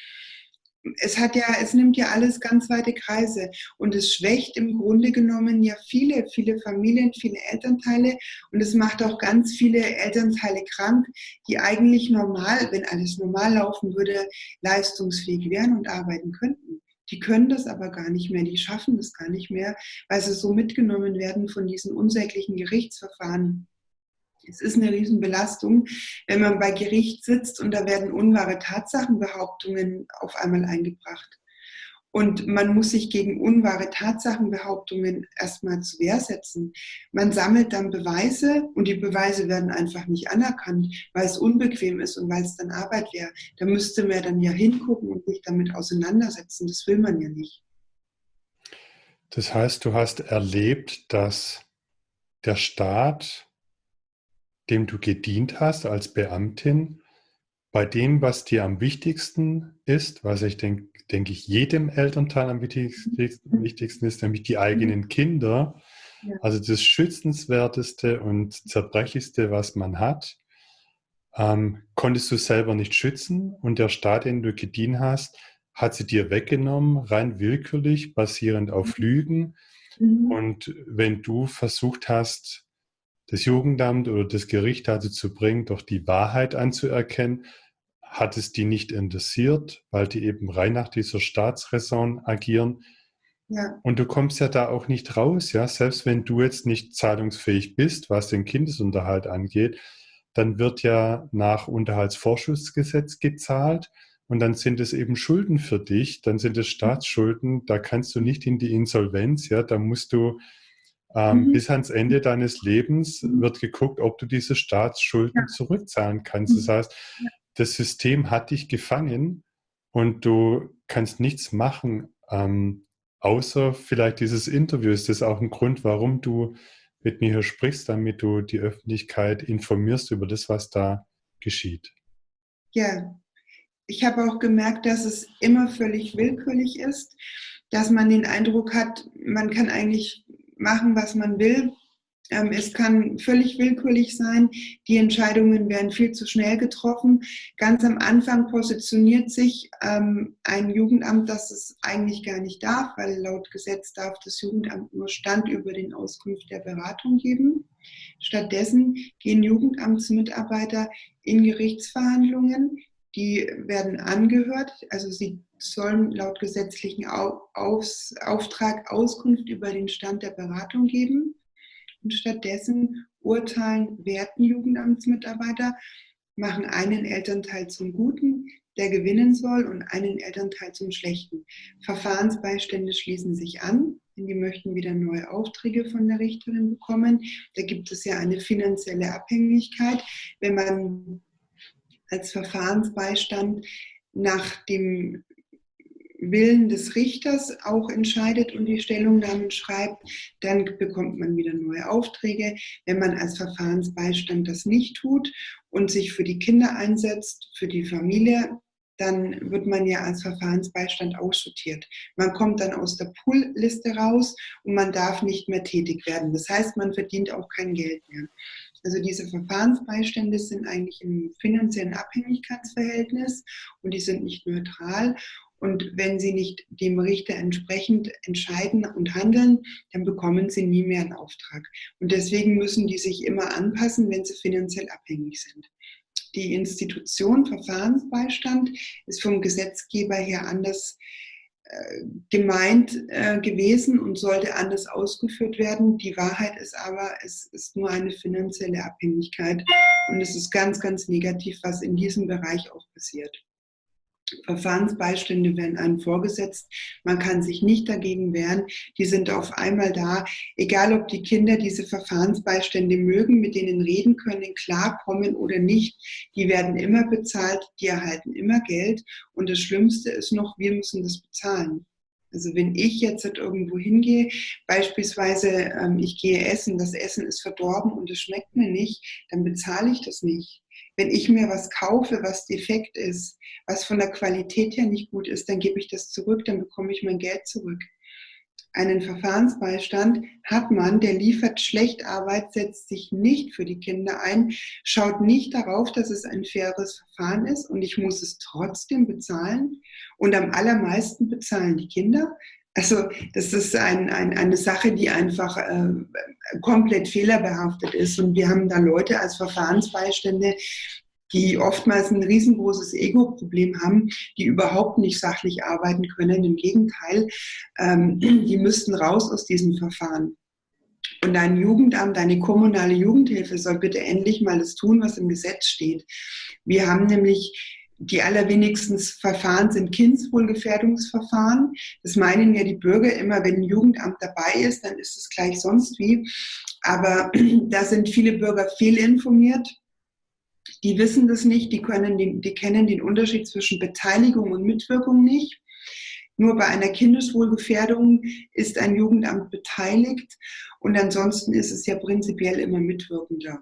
es hat ja, es nimmt ja alles ganz weite Kreise. Und es schwächt im Grunde genommen ja viele, viele Familien, viele Elternteile. Und es macht auch ganz viele Elternteile krank, die eigentlich normal, wenn alles normal laufen würde, leistungsfähig wären und arbeiten könnten. Die können das aber gar nicht mehr, die schaffen das gar nicht mehr, weil sie so mitgenommen werden von diesen unsäglichen Gerichtsverfahren es ist eine Riesenbelastung, wenn man bei Gericht sitzt und da werden unwahre Tatsachenbehauptungen auf einmal eingebracht. Und man muss sich gegen unwahre Tatsachenbehauptungen erstmal zu Wehr setzen. Man sammelt dann Beweise und die Beweise werden einfach nicht anerkannt, weil es unbequem ist und weil es dann Arbeit wäre. Da müsste man dann ja hingucken und sich damit auseinandersetzen. Das will man ja nicht. Das heißt, du hast erlebt, dass der Staat dem du gedient hast als Beamtin, bei dem, was dir am wichtigsten ist, was ich denke, denke ich, jedem Elternteil am wichtigsten, wichtigsten ist, nämlich die eigenen mhm. Kinder. Ja. Also das Schützenswerteste und Zerbrechlichste, was man hat, ähm, konntest du selber nicht schützen und der Staat, den du gedient hast, hat sie dir weggenommen, rein willkürlich, basierend auf mhm. Lügen. Mhm. Und wenn du versucht hast, das Jugendamt oder das Gericht dazu zu bringen, doch die Wahrheit anzuerkennen, hat es die nicht interessiert, weil die eben rein nach dieser Staatsräson agieren. Ja. Und du kommst ja da auch nicht raus, ja. Selbst wenn du jetzt nicht zahlungsfähig bist, was den Kindesunterhalt angeht, dann wird ja nach Unterhaltsvorschussgesetz gezahlt und dann sind es eben Schulden für dich, dann sind es Staatsschulden, da kannst du nicht in die Insolvenz, ja, da musst du ähm, mhm. Bis ans Ende deines Lebens wird geguckt, ob du diese Staatsschulden ja. zurückzahlen kannst. Das mhm. heißt, das System hat dich gefangen und du kannst nichts machen, ähm, außer vielleicht dieses Interview. Ist das auch ein Grund, warum du mit mir hier sprichst, damit du die Öffentlichkeit informierst über das, was da geschieht? Ja, ich habe auch gemerkt, dass es immer völlig willkürlich ist, dass man den Eindruck hat, man kann eigentlich machen, was man will. Ähm, es kann völlig willkürlich sein. Die Entscheidungen werden viel zu schnell getroffen. Ganz am Anfang positioniert sich ähm, ein Jugendamt, das es eigentlich gar nicht darf, weil laut Gesetz darf das Jugendamt nur Stand über den Auskunft der Beratung geben. Stattdessen gehen Jugendamtsmitarbeiter in Gerichtsverhandlungen, die werden angehört, also sie sollen laut gesetzlichen Auftrag Auskunft über den Stand der Beratung geben. Und stattdessen urteilen, werten Jugendamtsmitarbeiter, machen einen Elternteil zum Guten, der gewinnen soll, und einen Elternteil zum Schlechten. Verfahrensbeistände schließen sich an, denn die möchten wieder neue Aufträge von der Richterin bekommen. Da gibt es ja eine finanzielle Abhängigkeit. Wenn man als Verfahrensbeistand nach dem Willen des Richters auch entscheidet und die Stellungnahmen schreibt, dann bekommt man wieder neue Aufträge. Wenn man als Verfahrensbeistand das nicht tut und sich für die Kinder einsetzt, für die Familie, dann wird man ja als Verfahrensbeistand aussortiert. Man kommt dann aus der Poolliste raus und man darf nicht mehr tätig werden. Das heißt, man verdient auch kein Geld mehr. Also diese Verfahrensbeistände sind eigentlich im finanziellen Abhängigkeitsverhältnis und die sind nicht neutral. Und wenn sie nicht dem Richter entsprechend entscheiden und handeln, dann bekommen sie nie mehr einen Auftrag. Und deswegen müssen die sich immer anpassen, wenn sie finanziell abhängig sind. Die Institution Verfahrensbeistand ist vom Gesetzgeber her anders äh, gemeint äh, gewesen und sollte anders ausgeführt werden. Die Wahrheit ist aber, es ist nur eine finanzielle Abhängigkeit und es ist ganz, ganz negativ, was in diesem Bereich auch passiert. Verfahrensbeistände werden einem vorgesetzt. Man kann sich nicht dagegen wehren. Die sind auf einmal da. Egal, ob die Kinder diese Verfahrensbeistände mögen, mit denen reden können, klarkommen oder nicht, die werden immer bezahlt, die erhalten immer Geld. Und das Schlimmste ist noch, wir müssen das bezahlen. Also wenn ich jetzt irgendwo hingehe, beispielsweise ähm, ich gehe essen, das Essen ist verdorben und es schmeckt mir nicht, dann bezahle ich das nicht. Wenn ich mir was kaufe, was defekt ist, was von der Qualität her nicht gut ist, dann gebe ich das zurück, dann bekomme ich mein Geld zurück einen Verfahrensbeistand hat man, der liefert schlecht Arbeit, setzt sich nicht für die Kinder ein, schaut nicht darauf, dass es ein faires Verfahren ist und ich muss es trotzdem bezahlen. Und am allermeisten bezahlen die Kinder. Also das ist ein, ein, eine Sache, die einfach äh, komplett fehlerbehaftet ist. Und wir haben da Leute als Verfahrensbeistände, die oftmals ein riesengroßes Ego-Problem haben, die überhaupt nicht sachlich arbeiten können. Im Gegenteil, ähm, die müssten raus aus diesem Verfahren. Und dein Jugendamt, deine kommunale Jugendhilfe soll bitte endlich mal das tun, was im Gesetz steht. Wir haben nämlich die allerwenigsten Verfahren sind Kindswohlgefährdungsverfahren. Das meinen ja die Bürger immer, wenn ein Jugendamt dabei ist, dann ist es gleich sonst wie. Aber da sind viele Bürger fehlinformiert die wissen das nicht, die, können den, die kennen den Unterschied zwischen Beteiligung und Mitwirkung nicht. Nur bei einer Kindeswohlgefährdung ist ein Jugendamt beteiligt und ansonsten ist es ja prinzipiell immer Mitwirkender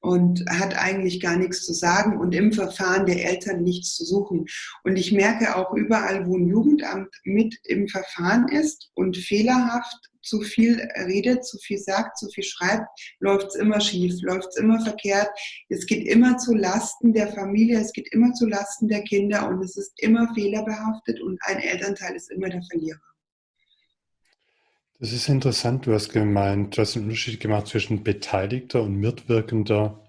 und hat eigentlich gar nichts zu sagen und im Verfahren der Eltern nichts zu suchen. Und ich merke auch überall, wo ein Jugendamt mit im Verfahren ist und fehlerhaft zu viel redet, zu viel sagt, zu viel schreibt, läuft es immer schief, läuft es immer verkehrt. Es geht immer zu Lasten der Familie, es geht immer zu Lasten der Kinder und es ist immer fehlerbehaftet und ein Elternteil ist immer der Verlierer. Das ist interessant. Du hast gemeint, du hast einen Unterschied gemacht zwischen Beteiligter und Mitwirkender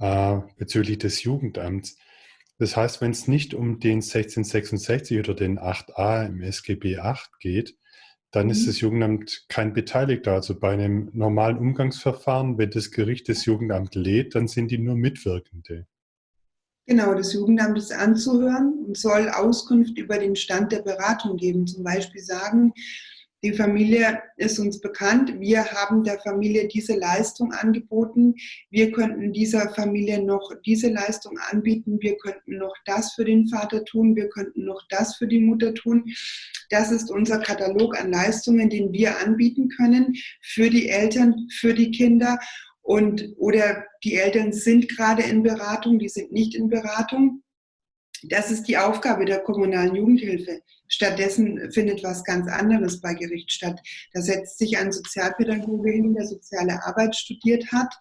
äh, bezüglich des Jugendamts. Das heißt, wenn es nicht um den 1666 oder den 8a im SGB 8 geht, dann ist mhm. das Jugendamt kein Beteiligter. Also bei einem normalen Umgangsverfahren, wenn das Gericht das Jugendamt lädt, dann sind die nur Mitwirkende. Genau, das Jugendamt ist anzuhören und soll Auskunft über den Stand der Beratung geben. Zum Beispiel sagen, die Familie ist uns bekannt. Wir haben der Familie diese Leistung angeboten. Wir könnten dieser Familie noch diese Leistung anbieten. Wir könnten noch das für den Vater tun. Wir könnten noch das für die Mutter tun. Das ist unser Katalog an Leistungen, den wir anbieten können für die Eltern, für die Kinder. Und, oder die Eltern sind gerade in Beratung, die sind nicht in Beratung. Das ist die Aufgabe der kommunalen Jugendhilfe. Stattdessen findet was ganz anderes bei Gericht statt. Da setzt sich ein Sozialpädagoge hin, der soziale Arbeit studiert hat.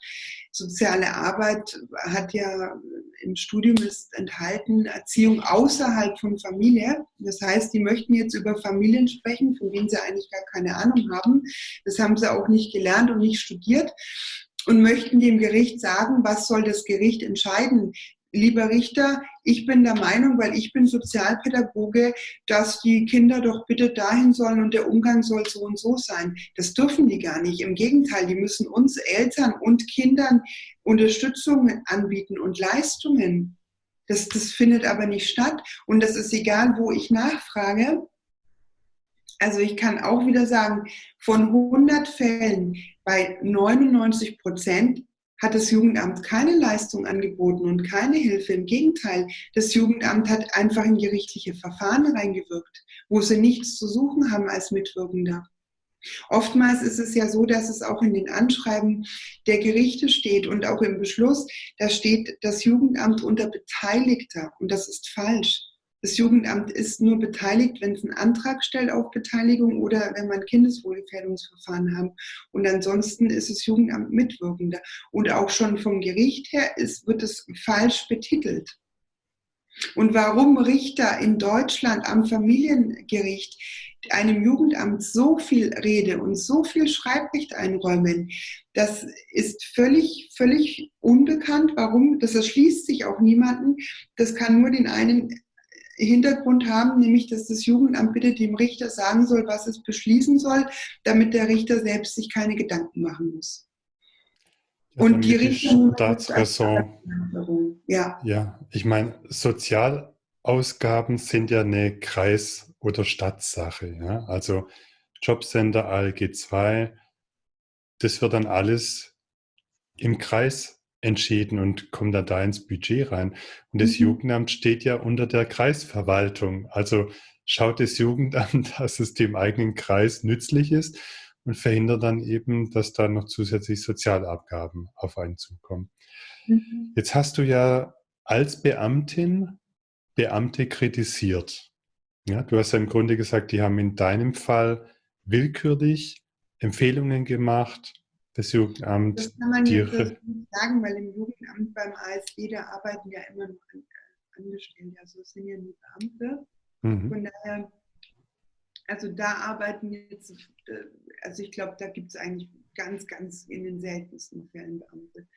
Soziale Arbeit hat ja im Studium ist enthalten Erziehung außerhalb von Familie. Das heißt, die möchten jetzt über Familien sprechen, von denen sie eigentlich gar keine Ahnung haben. Das haben sie auch nicht gelernt und nicht studiert und möchten dem Gericht sagen, was soll das Gericht entscheiden? lieber Richter, ich bin der Meinung, weil ich bin Sozialpädagoge, dass die Kinder doch bitte dahin sollen und der Umgang soll so und so sein. Das dürfen die gar nicht. Im Gegenteil, die müssen uns Eltern und Kindern Unterstützung anbieten und Leistungen. Das, das findet aber nicht statt. Und das ist egal, wo ich nachfrage. Also ich kann auch wieder sagen, von 100 Fällen bei 99 Prozent hat das Jugendamt keine Leistung angeboten und keine Hilfe. Im Gegenteil, das Jugendamt hat einfach in gerichtliche Verfahren reingewirkt, wo sie nichts zu suchen haben als Mitwirkender. Oftmals ist es ja so, dass es auch in den Anschreiben der Gerichte steht und auch im Beschluss, da steht das Jugendamt unter Beteiligter und das ist falsch. Das Jugendamt ist nur beteiligt, wenn es einen Antrag stellt auf Beteiligung oder wenn man Kindeswohlgefährdungsverfahren haben. Und ansonsten ist das Jugendamt Mitwirkender. Und auch schon vom Gericht her ist, wird es falsch betitelt. Und warum Richter in Deutschland am Familiengericht einem Jugendamt so viel Rede und so viel Schreibrecht einräumen, das ist völlig, völlig unbekannt. Warum? Das erschließt sich auch niemanden. Das kann nur den einen Hintergrund haben, nämlich dass das Jugendamt bitte dem Richter sagen soll, was es beschließen soll, damit der Richter selbst sich keine Gedanken machen muss. Ja, und die Richter. Staatsräson. Ja. ja, ich meine, Sozialausgaben sind ja eine Kreis- oder Stadtsache. Ja? Also Jobcenter ALG 2, das wird dann alles im Kreis entschieden und kommt dann da ins Budget rein. Und das mhm. Jugendamt steht ja unter der Kreisverwaltung. Also schaut das Jugendamt, dass es dem eigenen Kreis nützlich ist und verhindert dann eben, dass da noch zusätzlich Sozialabgaben auf einen zukommen. Mhm. Jetzt hast du ja als Beamtin Beamte kritisiert. Ja, du hast ja im Grunde gesagt, die haben in deinem Fall willkürlich Empfehlungen gemacht, das Jugendamt. Das kann man jetzt nicht sagen, weil im Jugendamt beim ASB, da arbeiten ja immer noch Angestellte, also es sind ja nur Beamte. Mhm. Von daher, also da arbeiten jetzt, äh, also ich glaube, da gibt es eigentlich ganz, ganz in den seltensten Fällen Beamte.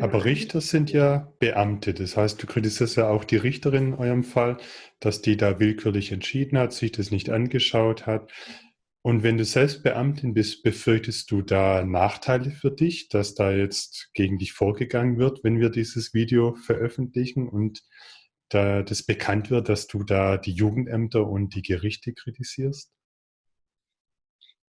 Aber Richter sind ja Beamte. Das heißt, du kritisierst ja auch die Richterin in eurem Fall, dass die da willkürlich entschieden hat, sich das nicht angeschaut hat. Und wenn du selbst Beamtin bist, befürchtest du da Nachteile für dich, dass da jetzt gegen dich vorgegangen wird, wenn wir dieses Video veröffentlichen und da das bekannt wird, dass du da die Jugendämter und die Gerichte kritisierst?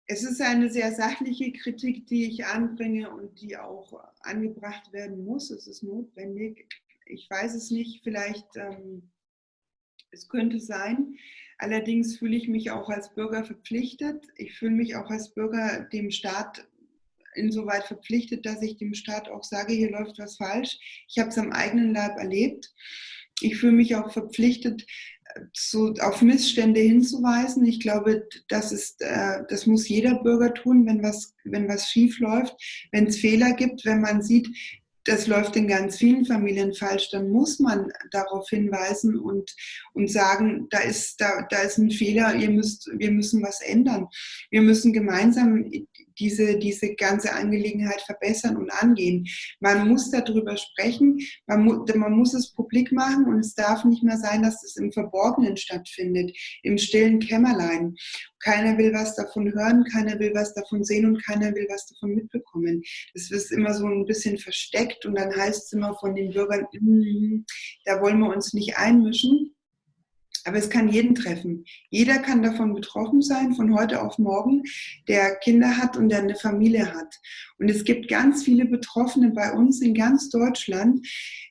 Es ist eine sehr sachliche Kritik, die ich anbringe und die auch angebracht werden muss. Es ist notwendig. Ich weiß es nicht, vielleicht, ähm, es könnte sein. Allerdings fühle ich mich auch als Bürger verpflichtet. Ich fühle mich auch als Bürger dem Staat insoweit verpflichtet, dass ich dem Staat auch sage, hier läuft was falsch. Ich habe es am eigenen Leib erlebt. Ich fühle mich auch verpflichtet, so auf Missstände hinzuweisen. Ich glaube, das, ist, äh, das muss jeder Bürger tun, wenn was, wenn was schief läuft, wenn es Fehler gibt, wenn man sieht, das läuft in ganz vielen Familien falsch, dann muss man darauf hinweisen und, und sagen, da ist, da, da ist ein Fehler, ihr müsst, wir müssen was ändern. Wir müssen gemeinsam diese, diese ganze Angelegenheit verbessern und angehen. Man muss darüber sprechen, man, mu man muss es publik machen und es darf nicht mehr sein, dass es im Verborgenen stattfindet, im stillen Kämmerlein. Keiner will was davon hören, keiner will was davon sehen und keiner will was davon mitbekommen. Das ist immer so ein bisschen versteckt und dann heißt es immer von den Bürgern, mm, da wollen wir uns nicht einmischen. Aber es kann jeden treffen. Jeder kann davon betroffen sein, von heute auf morgen, der Kinder hat und der eine Familie hat. Und es gibt ganz viele Betroffene bei uns in ganz Deutschland.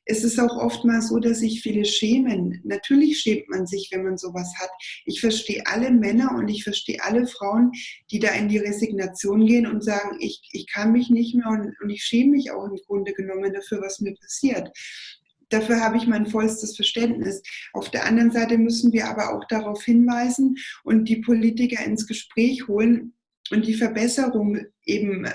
Es ist auch oft mal so, dass sich viele schämen. Natürlich schämt man sich, wenn man sowas hat. Ich verstehe alle Männer und ich verstehe alle Frauen, die da in die Resignation gehen und sagen, ich, ich kann mich nicht mehr und, und ich schäme mich auch im Grunde genommen dafür, was mir passiert. Dafür habe ich mein vollstes Verständnis. Auf der anderen Seite müssen wir aber auch darauf hinweisen und die Politiker ins Gespräch holen und die Verbesserung eben äh,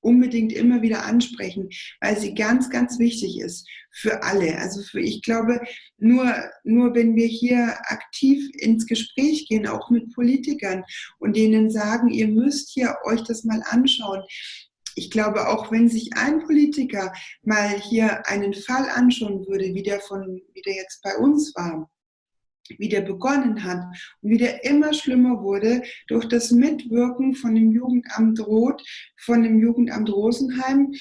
unbedingt immer wieder ansprechen, weil sie ganz, ganz wichtig ist für alle. Also für, ich glaube, nur, nur wenn wir hier aktiv ins Gespräch gehen, auch mit Politikern und denen sagen, ihr müsst hier euch das mal anschauen, ich glaube, auch wenn sich ein Politiker mal hier einen Fall anschauen würde, wie der, von, wie der jetzt bei uns war, wie der begonnen hat und wie der immer schlimmer wurde durch das Mitwirken von dem Jugendamt Roth, von dem Jugendamt Rosenheim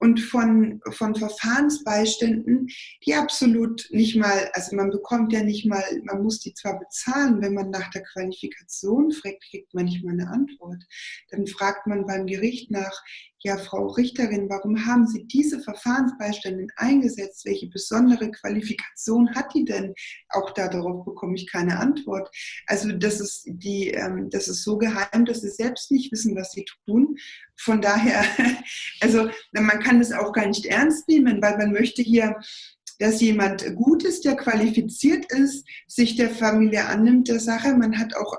und von, von Verfahrensbeiständen, die absolut nicht mal, also man bekommt ja nicht mal, man muss die zwar bezahlen, wenn man nach der Qualifikation fragt, kriegt man nicht mal eine Antwort. Dann fragt man beim Gericht nach, ja, Frau Richterin, warum haben Sie diese Verfahrensbeistände eingesetzt? Welche besondere Qualifikation hat die denn? Auch darauf bekomme ich keine Antwort. Also das ist, die, ähm, das ist so geheim, dass Sie selbst nicht wissen, was Sie tun. Von daher, also man kann es auch gar nicht ernst nehmen, weil man möchte hier dass jemand gut ist, der qualifiziert ist, sich der Familie annimmt der Sache. Man hat auch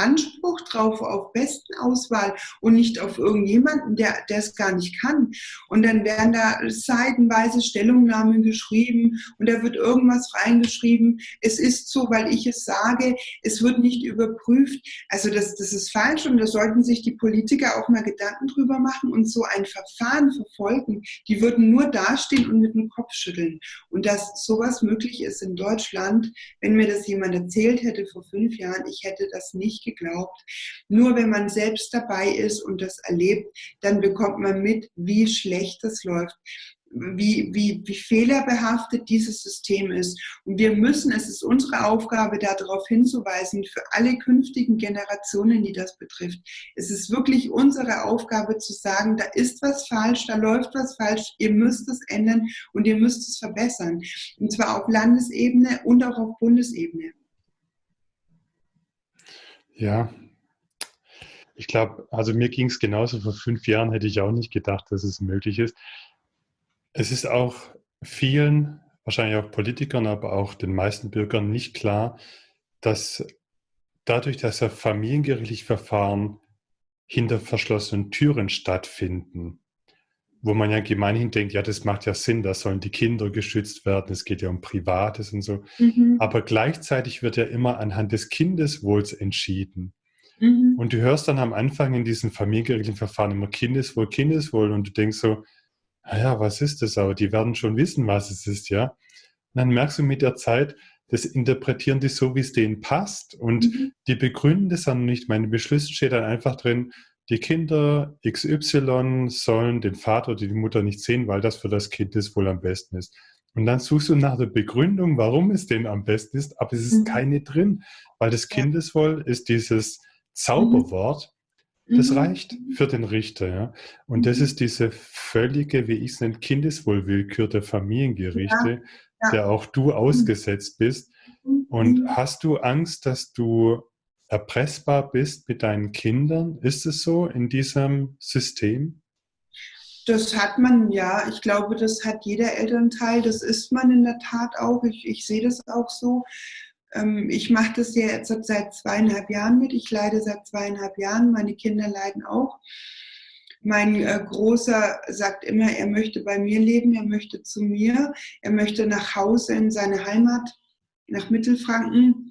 Anspruch drauf auf Besten-Auswahl und nicht auf irgendjemanden, der, der es gar nicht kann. Und dann werden da seitenweise Stellungnahmen geschrieben und da wird irgendwas reingeschrieben. Es ist so, weil ich es sage, es wird nicht überprüft. Also das, das ist falsch und da sollten sich die Politiker auch mal Gedanken drüber machen und so ein Verfahren verfolgen. Die würden nur dastehen und mit dem Kopf schütteln. Und dass sowas möglich ist in Deutschland, wenn mir das jemand erzählt hätte vor fünf Jahren, ich hätte das nicht geglaubt. Nur wenn man selbst dabei ist und das erlebt, dann bekommt man mit, wie schlecht das läuft wie, wie, wie fehlerbehaftet dieses System ist. Und wir müssen, es ist unsere Aufgabe, darauf hinzuweisen, für alle künftigen Generationen, die das betrifft. Es ist wirklich unsere Aufgabe zu sagen, da ist was falsch, da läuft was falsch, ihr müsst es ändern und ihr müsst es verbessern. Und zwar auf Landesebene und auch auf Bundesebene. Ja, ich glaube, also mir ging es genauso. Vor fünf Jahren hätte ich auch nicht gedacht, dass es möglich ist. Es ist auch vielen, wahrscheinlich auch Politikern, aber auch den meisten Bürgern nicht klar, dass dadurch, dass ja familiengerichtliche Verfahren hinter verschlossenen Türen stattfinden, wo man ja gemeinhin denkt, ja, das macht ja Sinn, da sollen die Kinder geschützt werden, es geht ja um Privates und so. Mhm. Aber gleichzeitig wird ja immer anhand des Kindeswohls entschieden. Mhm. Und du hörst dann am Anfang in diesen familiengerichtlichen Verfahren immer Kindeswohl, Kindeswohl und du denkst so, naja, was ist das? Aber die werden schon wissen, was es ist, ja. Und dann merkst du mit der Zeit, das interpretieren die so, wie es denen passt und mhm. die begründen das dann nicht. Meine Beschlüsse steht dann einfach drin, die Kinder XY sollen den Vater oder die Mutter nicht sehen, weil das für das Kind das wohl am besten ist. Und dann suchst du nach der Begründung, warum es denn am besten ist, aber es ist mhm. keine drin, weil das Kindeswohl ist dieses Zauberwort, das mhm. reicht für den Richter. Ja? Und das mhm. ist diese völlige, wie ich es nenne, Kindeswohlwillkür der Familiengerichte, ja, ja. der auch du mhm. ausgesetzt bist. Und hast du Angst, dass du erpressbar bist mit deinen Kindern? Ist es so in diesem System? Das hat man, ja. Ich glaube, das hat jeder Elternteil. Das ist man in der Tat auch. Ich, ich sehe das auch so. Ähm, ich mache das ja jetzt seit zweieinhalb Jahren mit. Ich leide seit zweieinhalb Jahren. Meine Kinder leiden auch. Mein äh, Großer sagt immer, er möchte bei mir leben, er möchte zu mir, er möchte nach Hause in seine Heimat, nach Mittelfranken.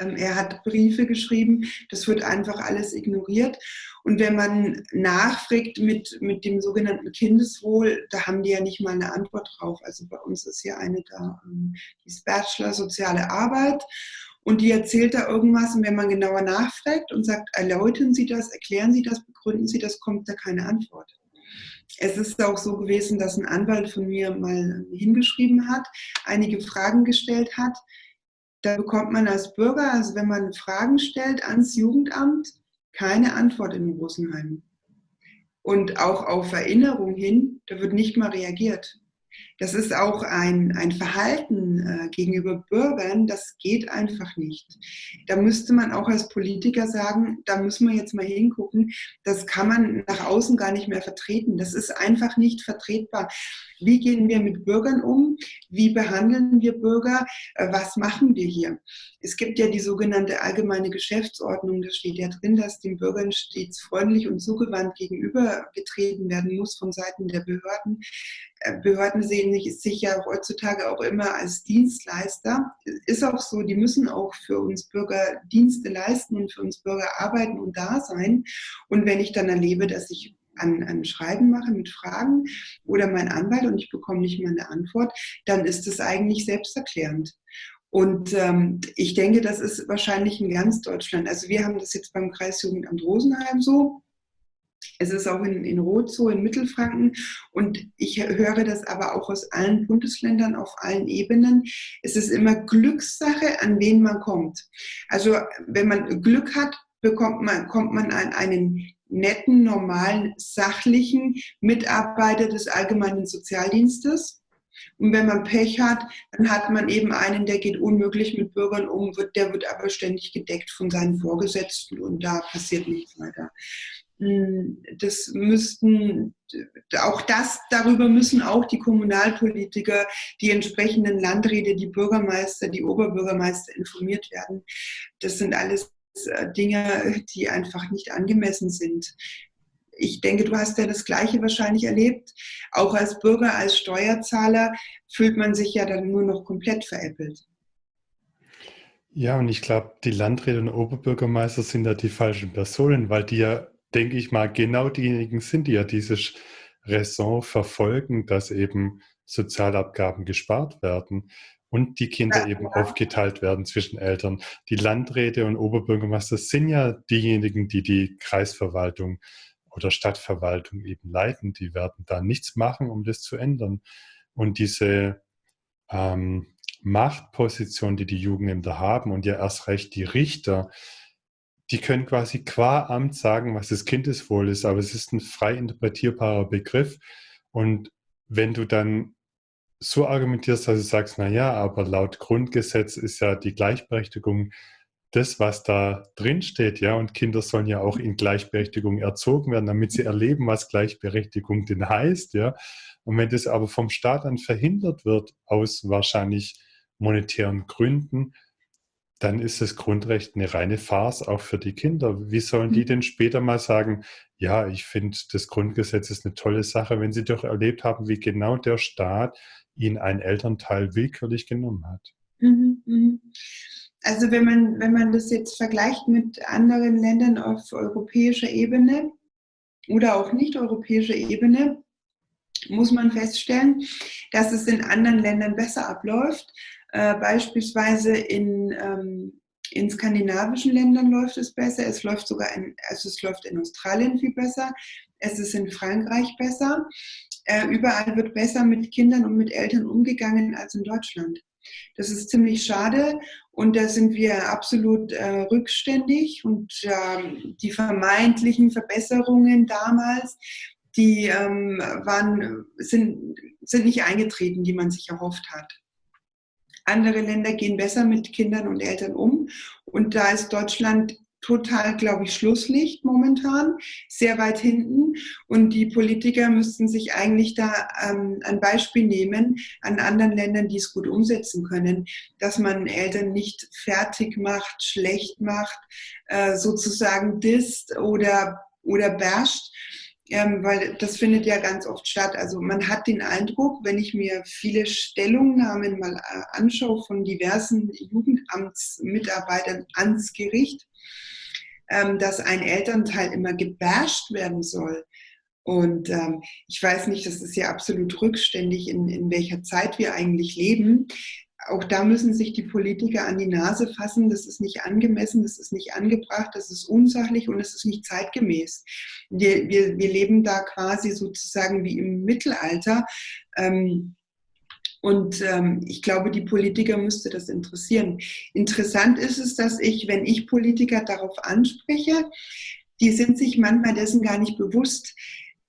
Ähm, er hat Briefe geschrieben, das wird einfach alles ignoriert. Und wenn man nachfragt mit, mit dem sogenannten Kindeswohl, da haben die ja nicht mal eine Antwort drauf. Also bei uns ist hier eine da, ähm, die ist Bachelor Soziale Arbeit. Und die erzählt da irgendwas und wenn man genauer nachfragt und sagt, erläutern Sie das, erklären Sie das, begründen Sie das, kommt da keine Antwort. Es ist auch so gewesen, dass ein Anwalt von mir mal hingeschrieben hat, einige Fragen gestellt hat, da bekommt man als Bürger, also wenn man Fragen stellt ans Jugendamt, keine Antwort in Rosenheim. Und auch auf Erinnerung hin, da wird nicht mal reagiert. Das ist auch ein, ein Verhalten äh, gegenüber Bürgern, das geht einfach nicht. Da müsste man auch als Politiker sagen, da müssen wir jetzt mal hingucken, das kann man nach außen gar nicht mehr vertreten. Das ist einfach nicht vertretbar. Wie gehen wir mit Bürgern um? Wie behandeln wir Bürger? Äh, was machen wir hier? Es gibt ja die sogenannte allgemeine Geschäftsordnung. Da steht ja drin, dass den Bürgern stets freundlich und zugewandt gegenübergetreten werden muss von Seiten der Behörden. Äh, Behörden sehen sich ja heutzutage auch immer als Dienstleister. Ist auch so, die müssen auch für uns Bürger Dienste leisten und für uns Bürger arbeiten und da sein. Und wenn ich dann erlebe, dass ich ein, ein Schreiben mache mit Fragen oder mein Anwalt und ich bekomme nicht mal eine Antwort, dann ist es eigentlich selbsterklärend. Und ähm, ich denke, das ist wahrscheinlich in ganz Deutschland. Also wir haben das jetzt beim Kreisjugendamt Rosenheim so. Es ist auch in, in Roth so, in Mittelfranken. Und ich höre das aber auch aus allen Bundesländern auf allen Ebenen. Es ist immer Glückssache, an wen man kommt. Also wenn man Glück hat, bekommt man, kommt man an einen netten, normalen, sachlichen Mitarbeiter des allgemeinen Sozialdienstes. Und wenn man Pech hat, dann hat man eben einen, der geht unmöglich mit Bürgern um, wird, der wird aber ständig gedeckt von seinen Vorgesetzten und da passiert nichts weiter. Hm, das müssten, auch das, darüber müssen auch die Kommunalpolitiker, die entsprechenden Landräte, die Bürgermeister, die Oberbürgermeister informiert werden. Das sind alles äh, Dinge, die einfach nicht angemessen sind. Ich denke, du hast ja das Gleiche wahrscheinlich erlebt. Auch als Bürger, als Steuerzahler fühlt man sich ja dann nur noch komplett veräppelt. Ja, und ich glaube, die Landräte und Oberbürgermeister sind da die falschen Personen, weil die ja, denke ich mal, genau diejenigen sind, die ja dieses Raison verfolgen, dass eben Sozialabgaben gespart werden und die Kinder ja, eben ja. aufgeteilt werden zwischen Eltern. Die Landräte und Oberbürgermeister sind ja diejenigen, die die Kreisverwaltung oder Stadtverwaltung eben leiten. Die werden da nichts machen, um das zu ändern. Und diese ähm, Machtposition, die die Jugendämter haben und ja erst recht die Richter, die können quasi qua Amt sagen, was das Kindeswohl ist, aber es ist ein frei interpretierbarer Begriff. Und wenn du dann so argumentierst, dass du sagst, na ja, aber laut Grundgesetz ist ja die Gleichberechtigung das, was da drin steht, ja, und Kinder sollen ja auch in Gleichberechtigung erzogen werden, damit sie erleben, was Gleichberechtigung denn heißt, ja. Und wenn das aber vom Staat dann verhindert wird, aus wahrscheinlich monetären Gründen, dann ist das Grundrecht eine reine Farce auch für die Kinder. Wie sollen die mhm. denn später mal sagen, ja, ich finde, das Grundgesetz ist eine tolle Sache, wenn sie doch erlebt haben, wie genau der Staat ihnen einen Elternteil willkürlich genommen hat? Mhm, mhm. Also wenn man, wenn man das jetzt vergleicht mit anderen Ländern auf europäischer Ebene oder auch nicht europäischer Ebene, muss man feststellen, dass es in anderen Ländern besser abläuft. Äh, beispielsweise in, ähm, in skandinavischen Ländern läuft es besser. Es läuft sogar in, also es läuft in Australien viel besser. Es ist in Frankreich besser. Äh, überall wird besser mit Kindern und mit Eltern umgegangen als in Deutschland. Das ist ziemlich schade und da sind wir absolut äh, rückständig und äh, die vermeintlichen Verbesserungen damals, die ähm, waren, sind, sind nicht eingetreten, die man sich erhofft hat. Andere Länder gehen besser mit Kindern und Eltern um. Und da ist Deutschland total, glaube ich, Schlusslicht momentan, sehr weit hinten. Und die Politiker müssten sich eigentlich da ähm, ein Beispiel nehmen an anderen Ländern, die es gut umsetzen können, dass man Eltern nicht fertig macht, schlecht macht, äh, sozusagen disst oder, oder basht, ähm, weil das findet ja ganz oft statt. Also man hat den Eindruck, wenn ich mir viele Stellungnahmen mal äh, anschaue von diversen Jugendamtsmitarbeitern ans Gericht, ähm, dass ein Elternteil immer gebasht werden soll. Und ähm, ich weiß nicht, das ist ja absolut rückständig, in, in welcher Zeit wir eigentlich leben auch da müssen sich die Politiker an die Nase fassen. Das ist nicht angemessen, das ist nicht angebracht, das ist unsachlich und es ist nicht zeitgemäß. Wir, wir, wir leben da quasi sozusagen wie im Mittelalter. Ähm, und ähm, ich glaube, die Politiker müsste das interessieren. Interessant ist es, dass ich, wenn ich Politiker darauf anspreche, die sind sich manchmal dessen gar nicht bewusst,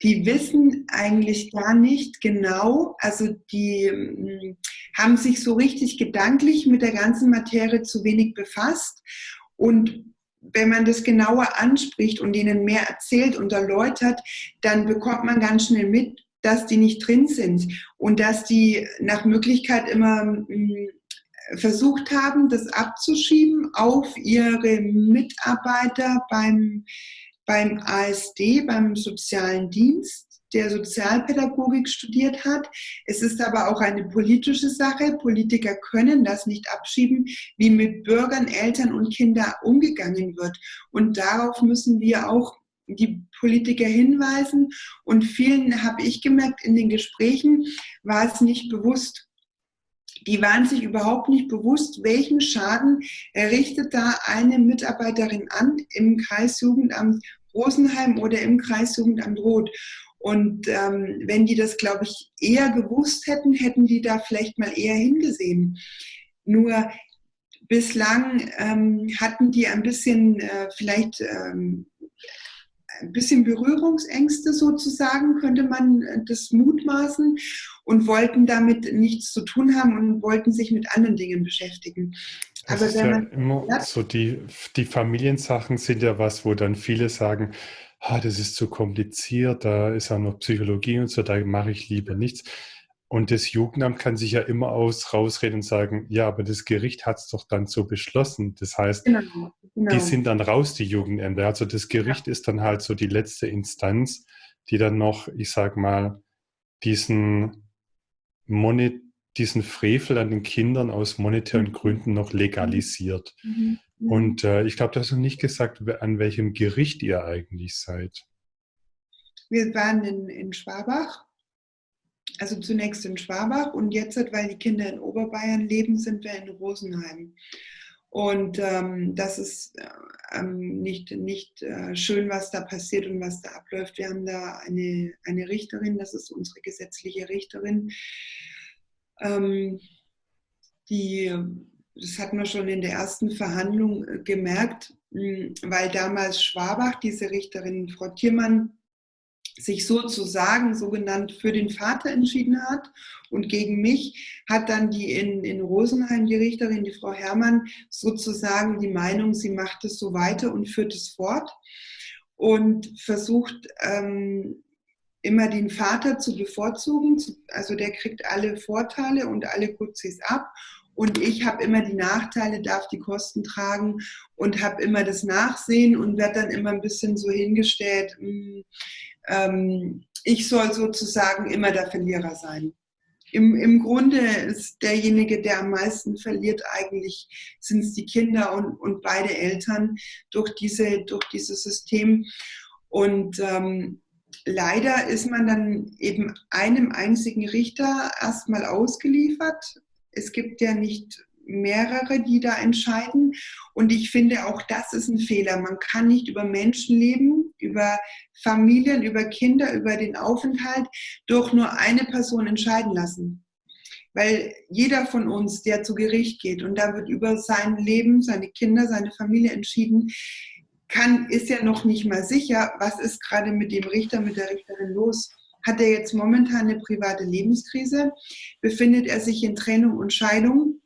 die wissen eigentlich gar nicht genau, also die hm, haben sich so richtig gedanklich mit der ganzen Materie zu wenig befasst. Und wenn man das genauer anspricht und ihnen mehr erzählt und erläutert, dann bekommt man ganz schnell mit, dass die nicht drin sind und dass die nach Möglichkeit immer hm, versucht haben, das abzuschieben auf ihre Mitarbeiter beim beim ASD, beim sozialen Dienst, der Sozialpädagogik studiert hat. Es ist aber auch eine politische Sache. Politiker können das nicht abschieben, wie mit Bürgern, Eltern und Kindern umgegangen wird. Und darauf müssen wir auch die Politiker hinweisen. Und vielen habe ich gemerkt, in den Gesprächen war es nicht bewusst. Die waren sich überhaupt nicht bewusst, welchen Schaden errichtet da eine Mitarbeiterin an im Kreisjugendamt Rosenheim oder im Kreisjugendamt Roth. Und ähm, wenn die das, glaube ich, eher gewusst hätten, hätten die da vielleicht mal eher hingesehen. Nur bislang ähm, hatten die ein bisschen äh, vielleicht ähm, ein bisschen Berührungsängste sozusagen, könnte man äh, das mutmaßen und wollten damit nichts zu tun haben und wollten sich mit anderen Dingen beschäftigen. Das ist ja immer ja. so, die, die Familiensachen sind ja was, wo dann viele sagen, ah, das ist zu kompliziert, da ist auch noch Psychologie und so, da mache ich lieber nichts. Und das Jugendamt kann sich ja immer aus rausreden und sagen, ja, aber das Gericht hat es doch dann so beschlossen. Das heißt, genau, genau. die sind dann raus, die Jugendämter. Also das Gericht ja. ist dann halt so die letzte Instanz, die dann noch, ich sag mal, diesen Monet diesen Frevel an den Kindern aus monetären mhm. Gründen noch legalisiert. Mhm. Mhm. Und äh, ich glaube, du hast noch nicht gesagt, an welchem Gericht ihr eigentlich seid. Wir waren in, in Schwabach, also zunächst in Schwabach und jetzt, weil die Kinder in Oberbayern leben, sind wir in Rosenheim. Und ähm, das ist äh, ähm, nicht, nicht äh, schön, was da passiert und was da abläuft. Wir haben da eine, eine Richterin, das ist unsere gesetzliche Richterin, ähm, die, das hat man schon in der ersten Verhandlung äh, gemerkt, weil damals Schwabach, diese Richterin Frau Thiermann, sich sozusagen sogenannt für den Vater entschieden hat und gegen mich hat dann die in, in Rosenheim, die Richterin, die Frau Herrmann, sozusagen die Meinung, sie macht es so weiter und führt es fort und versucht ähm, immer den Vater zu bevorzugen. Also der kriegt alle Vorteile und alle Guzis ab und ich habe immer die Nachteile, darf die Kosten tragen und habe immer das Nachsehen und werde dann immer ein bisschen so hingestellt, mh, hm, ähm, ich soll sozusagen immer der Verlierer sein. Im, Im Grunde ist derjenige, der am meisten verliert, eigentlich sind es die Kinder und, und beide Eltern durch, diese, durch dieses System. Und ähm, leider ist man dann eben einem einzigen Richter erstmal ausgeliefert. Es gibt ja nicht mehrere, die da entscheiden. Und ich finde, auch das ist ein Fehler. Man kann nicht über Menschenleben, über Familien, über Kinder, über den Aufenthalt durch nur eine Person entscheiden lassen. Weil jeder von uns, der zu Gericht geht und da wird über sein Leben, seine Kinder, seine Familie entschieden, kann, ist ja noch nicht mal sicher, was ist gerade mit dem Richter, mit der Richterin los. Hat er jetzt momentan eine private Lebenskrise? Befindet er sich in Trennung und Scheidung?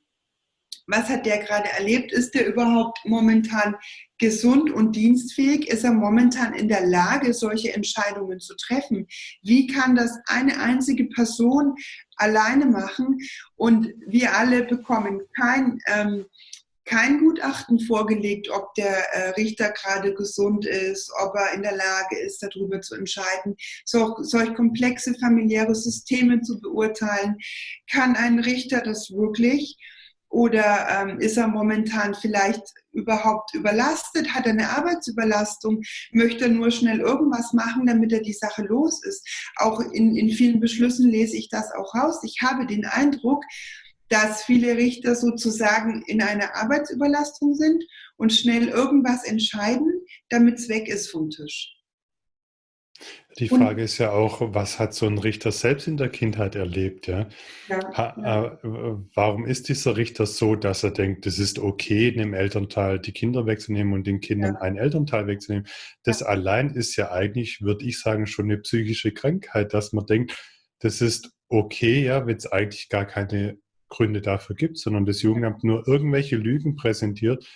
was hat der gerade erlebt? Ist der überhaupt momentan gesund und dienstfähig? Ist er momentan in der Lage, solche Entscheidungen zu treffen? Wie kann das eine einzige Person alleine machen? Und wir alle bekommen kein, ähm, kein Gutachten vorgelegt, ob der äh, Richter gerade gesund ist, ob er in der Lage ist, darüber zu entscheiden, so, solch komplexe familiäre Systeme zu beurteilen. Kann ein Richter das wirklich? Oder ähm, ist er momentan vielleicht überhaupt überlastet? Hat er eine Arbeitsüberlastung? Möchte er nur schnell irgendwas machen, damit er die Sache los ist? Auch in, in vielen Beschlüssen lese ich das auch raus. Ich habe den Eindruck, dass viele Richter sozusagen in einer Arbeitsüberlastung sind und schnell irgendwas entscheiden, damit es weg ist vom Tisch. Die Frage ist ja auch, was hat so ein Richter selbst in der Kindheit erlebt? Ja? ja, ja. Äh, warum ist dieser Richter so, dass er denkt, es ist okay, einem Elternteil die Kinder wegzunehmen und den Kindern ja. einen Elternteil wegzunehmen? Das allein ist ja eigentlich, würde ich sagen, schon eine psychische Krankheit, dass man denkt, das ist okay, ja, wenn es eigentlich gar keine Gründe dafür gibt, sondern das Jugendamt nur irgendwelche Lügen präsentiert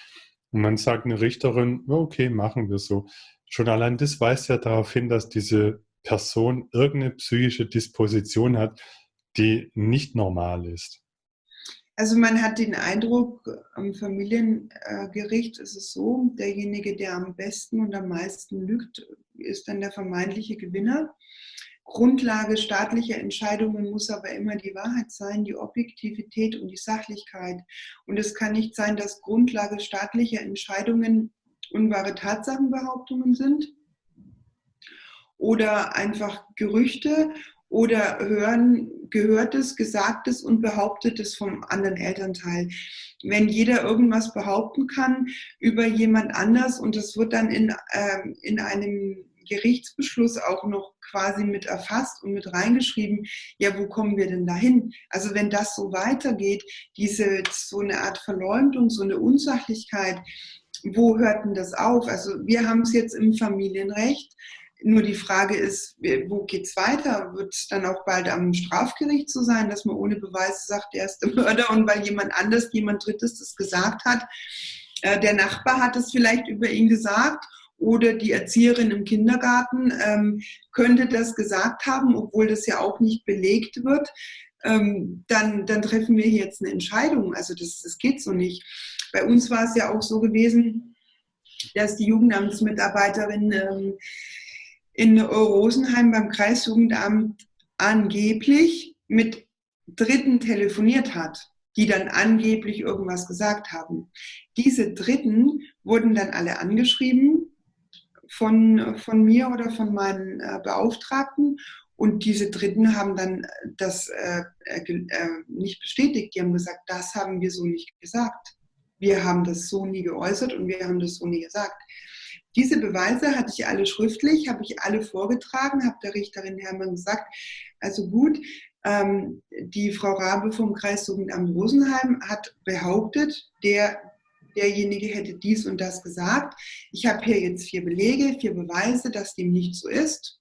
und man sagt eine Richterin, okay, machen wir so. Schon allein das weist ja darauf hin, dass diese Person irgendeine psychische Disposition hat, die nicht normal ist. Also man hat den Eindruck, am Familiengericht ist es so, derjenige, der am besten und am meisten lügt, ist dann der vermeintliche Gewinner. Grundlage staatlicher Entscheidungen muss aber immer die Wahrheit sein, die Objektivität und die Sachlichkeit. Und es kann nicht sein, dass Grundlage staatlicher Entscheidungen unwahre Tatsachenbehauptungen sind oder einfach Gerüchte oder hören Gehörtes, Gesagtes und Behauptetes vom anderen Elternteil. Wenn jeder irgendwas behaupten kann über jemand anders und das wird dann in, äh, in einem Gerichtsbeschluss auch noch quasi mit erfasst und mit reingeschrieben, ja, wo kommen wir denn dahin? Also wenn das so weitergeht, diese so eine Art Verleumdung, so eine Unsachlichkeit, wo hört denn das auf? Also wir haben es jetzt im Familienrecht. Nur die Frage ist, wo geht es weiter? Wird es dann auch bald am Strafgericht so sein, dass man ohne Beweise sagt, er ist der Mörder und weil jemand anders, jemand Drittes das gesagt hat, äh, der Nachbar hat es vielleicht über ihn gesagt oder die Erzieherin im Kindergarten ähm, könnte das gesagt haben, obwohl das ja auch nicht belegt wird, ähm, dann, dann treffen wir jetzt eine Entscheidung. Also das, das geht so nicht. Bei uns war es ja auch so gewesen, dass die Jugendamtsmitarbeiterin ähm, in Rosenheim beim Kreisjugendamt angeblich mit Dritten telefoniert hat, die dann angeblich irgendwas gesagt haben. Diese Dritten wurden dann alle angeschrieben von, von mir oder von meinen äh, Beauftragten und diese Dritten haben dann das äh, äh, äh nicht bestätigt. Die haben gesagt, das haben wir so nicht gesagt wir haben das so nie geäußert und wir haben das so nie gesagt. Diese Beweise hatte ich alle schriftlich, habe ich alle vorgetragen, habe der Richterin Hermann gesagt, also gut, ähm, die Frau Rabe vom Kreisjugendamt Rosenheim hat behauptet, der, derjenige hätte dies und das gesagt. Ich habe hier jetzt vier Belege, vier Beweise, dass dem nicht so ist.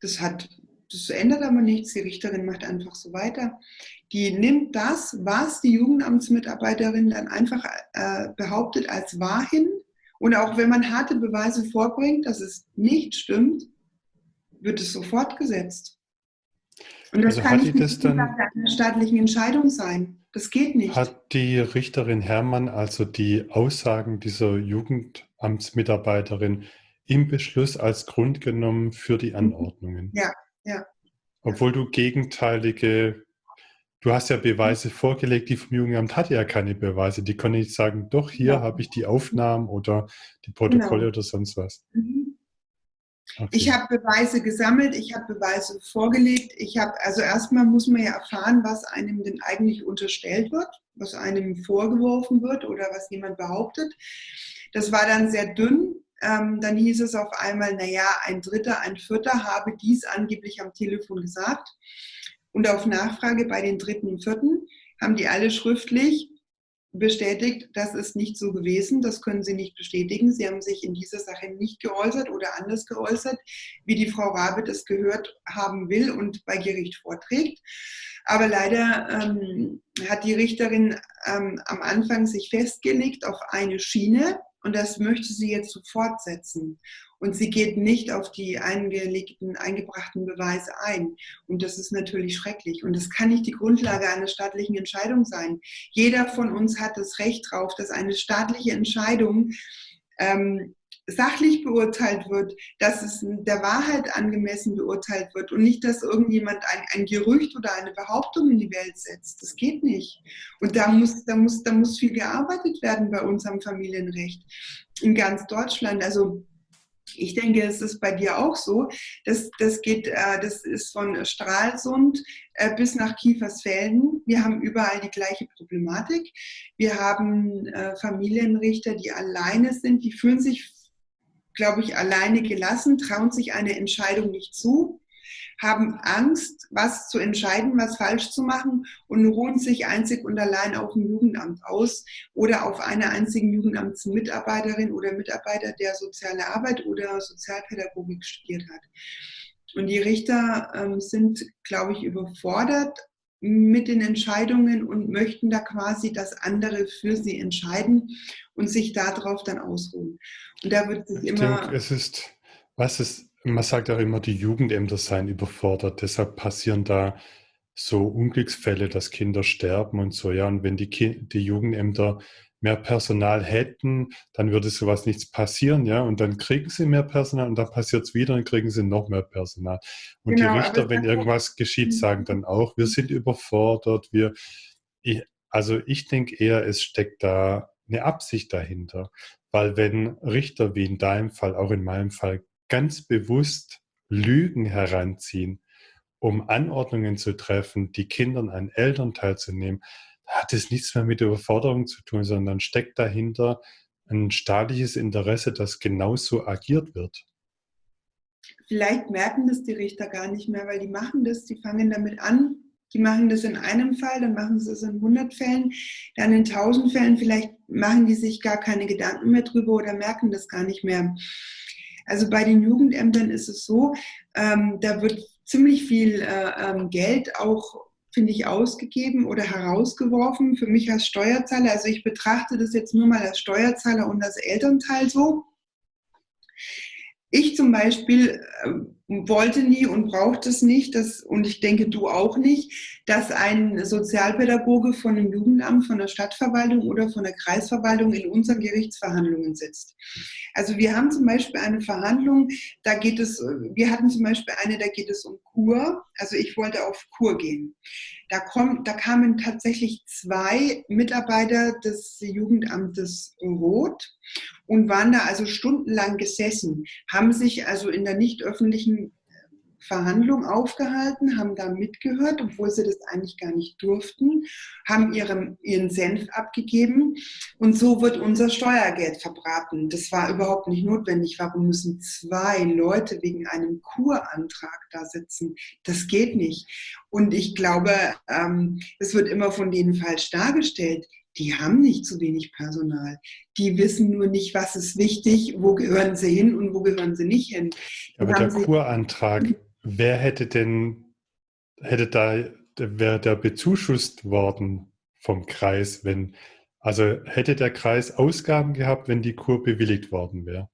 Das hat, das ändert aber nichts. Die Richterin macht einfach so weiter. Die nimmt das, was die Jugendamtsmitarbeiterin dann einfach äh, behauptet, als wahr hin. Und auch wenn man harte Beweise vorbringt, dass es nicht stimmt, wird es sofort gesetzt. Und das also kann nicht das dann, einer staatlichen Entscheidung sein. Das geht nicht. Hat die Richterin Herrmann also die Aussagen dieser Jugendamtsmitarbeiterin im Beschluss als Grund genommen für die mhm. Anordnungen? Ja, ja. Obwohl du gegenteilige, du hast ja Beweise mhm. vorgelegt, die vom Jugendamt hatte ja keine Beweise. Die konnte nicht sagen, doch, hier ja. habe ich die Aufnahmen oder die Protokolle genau. oder sonst was. Mhm. Okay. Ich habe Beweise gesammelt, ich habe Beweise vorgelegt. Ich habe, also erstmal muss man ja erfahren, was einem denn eigentlich unterstellt wird, was einem vorgeworfen wird oder was jemand behauptet. Das war dann sehr dünn. Ähm, dann hieß es auf einmal, naja, ein Dritter, ein Vierter habe dies angeblich am Telefon gesagt. Und auf Nachfrage bei den Dritten und Vierten haben die alle schriftlich bestätigt, das ist nicht so gewesen, das können Sie nicht bestätigen. Sie haben sich in dieser Sache nicht geäußert oder anders geäußert, wie die Frau Rabe das gehört haben will und bei Gericht vorträgt. Aber leider ähm, hat die Richterin ähm, am Anfang sich festgelegt auf eine Schiene und das möchte sie jetzt so fortsetzen. Und sie geht nicht auf die eingelegten, eingebrachten Beweise ein. Und das ist natürlich schrecklich. Und das kann nicht die Grundlage einer staatlichen Entscheidung sein. Jeder von uns hat das Recht darauf, dass eine staatliche Entscheidung ähm, sachlich beurteilt wird, dass es der Wahrheit angemessen beurteilt wird und nicht, dass irgendjemand ein, ein, Gerücht oder eine Behauptung in die Welt setzt. Das geht nicht. Und da muss, da muss, da muss viel gearbeitet werden bei uns am Familienrecht in ganz Deutschland. Also ich denke, es ist bei dir auch so. Das, das, geht, äh, das ist von Stralsund äh, bis nach Kiefersfelden. Wir haben überall die gleiche Problematik. Wir haben äh, Familienrichter, die alleine sind, die fühlen sich, glaube ich, alleine gelassen, trauen sich eine Entscheidung nicht zu haben Angst, was zu entscheiden, was falsch zu machen und ruhen sich einzig und allein auf dem Jugendamt aus oder auf einer einzigen Jugendamtsmitarbeiterin oder Mitarbeiter, der soziale Arbeit oder Sozialpädagogik studiert hat. Und die Richter ähm, sind, glaube ich, überfordert mit den Entscheidungen und möchten da quasi, dass andere für sie entscheiden und sich darauf dann ausruhen. Und da wird sich ich immer. Denke, es ist, was ist man sagt auch immer, die Jugendämter seien überfordert. Deshalb passieren da so Unglücksfälle, dass Kinder sterben und so. Ja, und wenn die, die Jugendämter mehr Personal hätten, dann würde sowas nichts passieren, ja. Und dann kriegen sie mehr Personal und dann passiert es wieder und kriegen sie noch mehr Personal. Und genau, die Richter, wenn irgendwas geschieht, mhm. sagen dann auch, wir sind überfordert, wir, ich, also ich denke eher, es steckt da eine Absicht dahinter. Weil wenn Richter wie in deinem Fall, auch in meinem Fall, ganz bewusst Lügen heranziehen, um Anordnungen zu treffen, die Kindern einen Elternteil zu nehmen, hat es nichts mehr mit Überforderung zu tun, sondern steckt dahinter ein staatliches Interesse, dass genauso agiert wird. Vielleicht merken das die Richter gar nicht mehr, weil die machen das, die fangen damit an, die machen das in einem Fall, dann machen sie es in 100 Fällen, dann in 1000 Fällen, vielleicht machen die sich gar keine Gedanken mehr drüber oder merken das gar nicht mehr. Also bei den Jugendämtern ist es so, ähm, da wird ziemlich viel äh, ähm, Geld auch finde ich, ausgegeben oder herausgeworfen für mich als Steuerzahler. Also ich betrachte das jetzt nur mal als Steuerzahler und als Elternteil so. Ich zum Beispiel äh, wollte nie und brauchte es nicht, dass, und ich denke du auch nicht, dass ein Sozialpädagoge von einem Jugendamt, von der Stadtverwaltung oder von der Kreisverwaltung in unseren Gerichtsverhandlungen sitzt. Also wir haben zum Beispiel eine Verhandlung, da geht es, wir hatten zum Beispiel eine, da geht es um Kur. Also ich wollte auf Kur gehen. Da, kommt, da kamen tatsächlich zwei Mitarbeiter des Jugendamtes Roth und waren da also stundenlang gesessen, haben sich also in der nicht öffentlichen Verhandlung aufgehalten, haben da mitgehört, obwohl sie das eigentlich gar nicht durften, haben ihren, ihren Senf abgegeben und so wird unser Steuergeld verbraten. Das war überhaupt nicht notwendig. Warum müssen zwei Leute wegen einem Kurantrag da sitzen? Das geht nicht. Und ich glaube, ähm, es wird immer von denen falsch dargestellt die haben nicht zu wenig Personal. Die wissen nur nicht, was ist wichtig, wo gehören sie hin und wo gehören sie nicht hin. Aber der Kurantrag, wer hätte denn, hätte da, wäre der bezuschusst worden vom Kreis, wenn, also hätte der Kreis Ausgaben gehabt, wenn die Kur bewilligt worden wäre?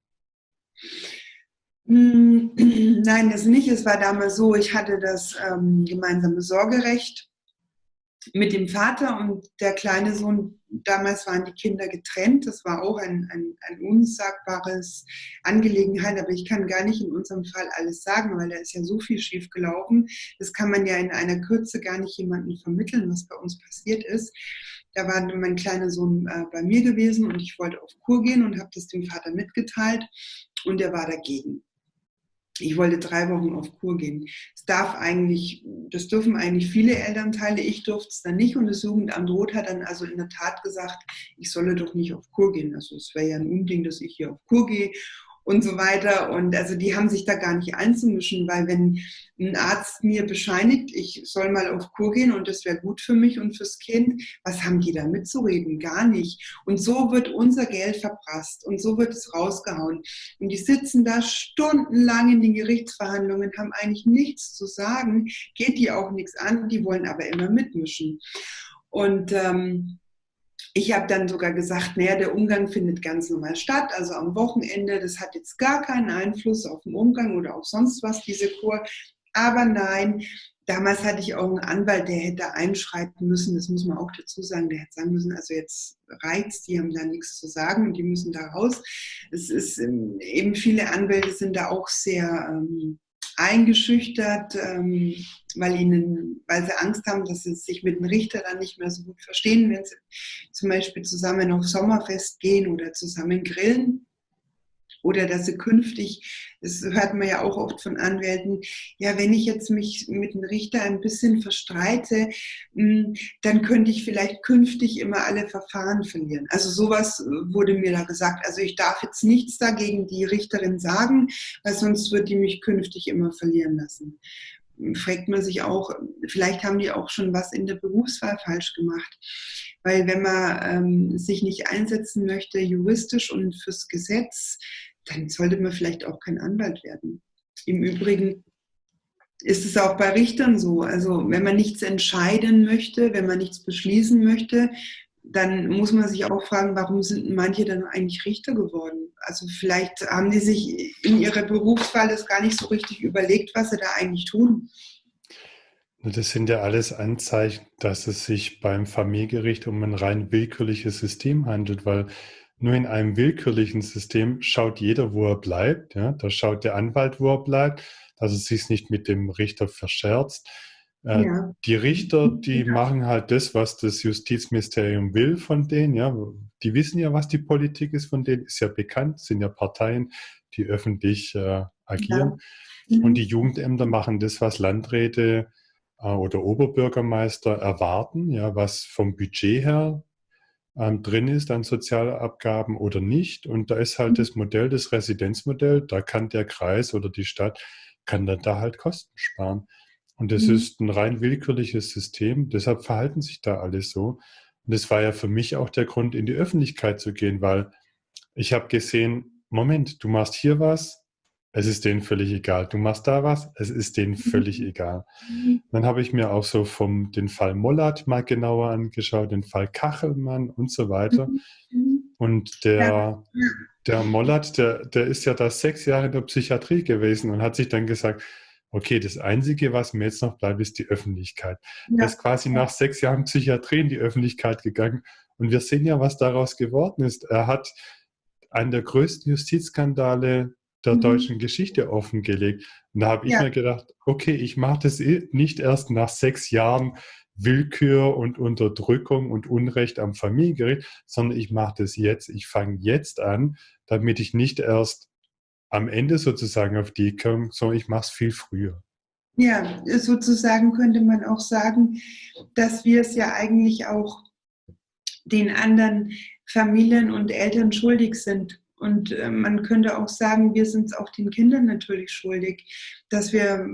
Hm, nein, das nicht. Es war damals so, ich hatte das ähm, gemeinsame Sorgerecht mit dem Vater und der kleine Sohn, damals waren die Kinder getrennt. Das war auch ein, ein, ein unsagbares Angelegenheit, aber ich kann gar nicht in unserem Fall alles sagen, weil da ist ja so viel schief gelaufen. Das kann man ja in einer Kürze gar nicht jemandem vermitteln, was bei uns passiert ist. Da war mein kleiner Sohn äh, bei mir gewesen und ich wollte auf Kur gehen und habe das dem Vater mitgeteilt und er war dagegen ich wollte drei Wochen auf Kur gehen. Es darf eigentlich, das dürfen eigentlich viele Elternteile, ich durfte es dann nicht und das Jugendamt Rot hat dann also in der Tat gesagt, ich solle doch nicht auf Kur gehen. Also es wäre ja ein Unding, dass ich hier auf Kur gehe und so weiter. Und also die haben sich da gar nicht einzumischen, weil wenn ein Arzt mir bescheinigt, ich soll mal auf Kur gehen und das wäre gut für mich und fürs Kind, was haben die da mitzureden? Gar nicht. Und so wird unser Geld verprasst und so wird es rausgehauen. Und die sitzen da stundenlang in den Gerichtsverhandlungen, haben eigentlich nichts zu sagen, geht die auch nichts an, die wollen aber immer mitmischen. Und ähm, ich habe dann sogar gesagt, naja, der Umgang findet ganz normal statt, also am Wochenende, das hat jetzt gar keinen Einfluss auf den Umgang oder auf sonst was, diese Kur. Aber nein, damals hatte ich auch einen Anwalt, der hätte einschreiten müssen, das muss man auch dazu sagen, der hätte sagen müssen, also jetzt reizt, die haben da nichts zu sagen und die müssen da raus. Es ist ähm, eben viele Anwälte sind da auch sehr ähm, eingeschüchtert, ähm, weil, ihnen, weil sie Angst haben, dass sie sich mit dem Richter dann nicht mehr so gut verstehen, wenn sie zum Beispiel zusammen auf Sommerfest gehen oder zusammen grillen. Oder dass sie künftig, das hört man ja auch oft von Anwälten, ja, wenn ich jetzt mich mit dem Richter ein bisschen verstreite, hm, dann könnte ich vielleicht künftig immer alle Verfahren verlieren. Also sowas wurde mir da gesagt. Also ich darf jetzt nichts dagegen die Richterin sagen, weil sonst wird die mich künftig immer verlieren lassen fragt man sich auch, vielleicht haben die auch schon was in der Berufswahl falsch gemacht. Weil wenn man ähm, sich nicht einsetzen möchte, juristisch und fürs Gesetz, dann sollte man vielleicht auch kein Anwalt werden. Im Übrigen ist es auch bei Richtern so. Also wenn man nichts entscheiden möchte, wenn man nichts beschließen möchte, dann muss man sich auch fragen, warum sind manche dann eigentlich Richter geworden? Also vielleicht haben die sich in ihrer Berufswahl das gar nicht so richtig überlegt, was sie da eigentlich tun. Das sind ja alles Anzeichen, dass es sich beim Familiengericht um ein rein willkürliches System handelt, weil nur in einem willkürlichen System schaut jeder, wo er bleibt. Ja? Da schaut der Anwalt, wo er bleibt, dass er sich nicht mit dem Richter verscherzt. Äh, ja. Die Richter, die ja. machen halt das, was das Justizministerium will von denen. Ja, die wissen ja, was die Politik ist von denen, ist ja bekannt, sind ja Parteien, die öffentlich äh, agieren. Ja. Mhm. Und die Jugendämter machen das, was Landräte äh, oder Oberbürgermeister erwarten, ja, was vom Budget her ähm, drin ist an Sozialabgaben oder nicht. Und da ist halt mhm. das Modell, das Residenzmodell, da kann der Kreis oder die Stadt, kann dann da halt Kosten sparen. Und das mhm. ist ein rein willkürliches System, deshalb verhalten sich da alle so. Und das war ja für mich auch der Grund, in die Öffentlichkeit zu gehen, weil ich habe gesehen, Moment, du machst hier was, es ist denen völlig egal. Du machst da was, es ist denen mhm. völlig egal. Mhm. Dann habe ich mir auch so vom den Fall Mollat mal genauer angeschaut, den Fall Kachelmann und so weiter. Und der, der Mollat, der, der ist ja da sechs Jahre in der Psychiatrie gewesen und hat sich dann gesagt, okay, das Einzige, was mir jetzt noch bleibt, ist die Öffentlichkeit. Ja. Er ist quasi nach sechs Jahren Psychiatrie in die Öffentlichkeit gegangen. Und wir sehen ja, was daraus geworden ist. Er hat einen der größten Justizskandale der mhm. deutschen Geschichte offengelegt. Und da habe ich ja. mir gedacht, okay, ich mache das nicht erst nach sechs Jahren Willkür und Unterdrückung und Unrecht am Familiengericht, sondern ich mache das jetzt. Ich fange jetzt an, damit ich nicht erst am Ende sozusagen auf die komme, sondern ich mache es viel früher. Ja, sozusagen könnte man auch sagen, dass wir es ja eigentlich auch den anderen Familien und Eltern schuldig sind. Und äh, man könnte auch sagen, wir sind es auch den Kindern natürlich schuldig, dass wir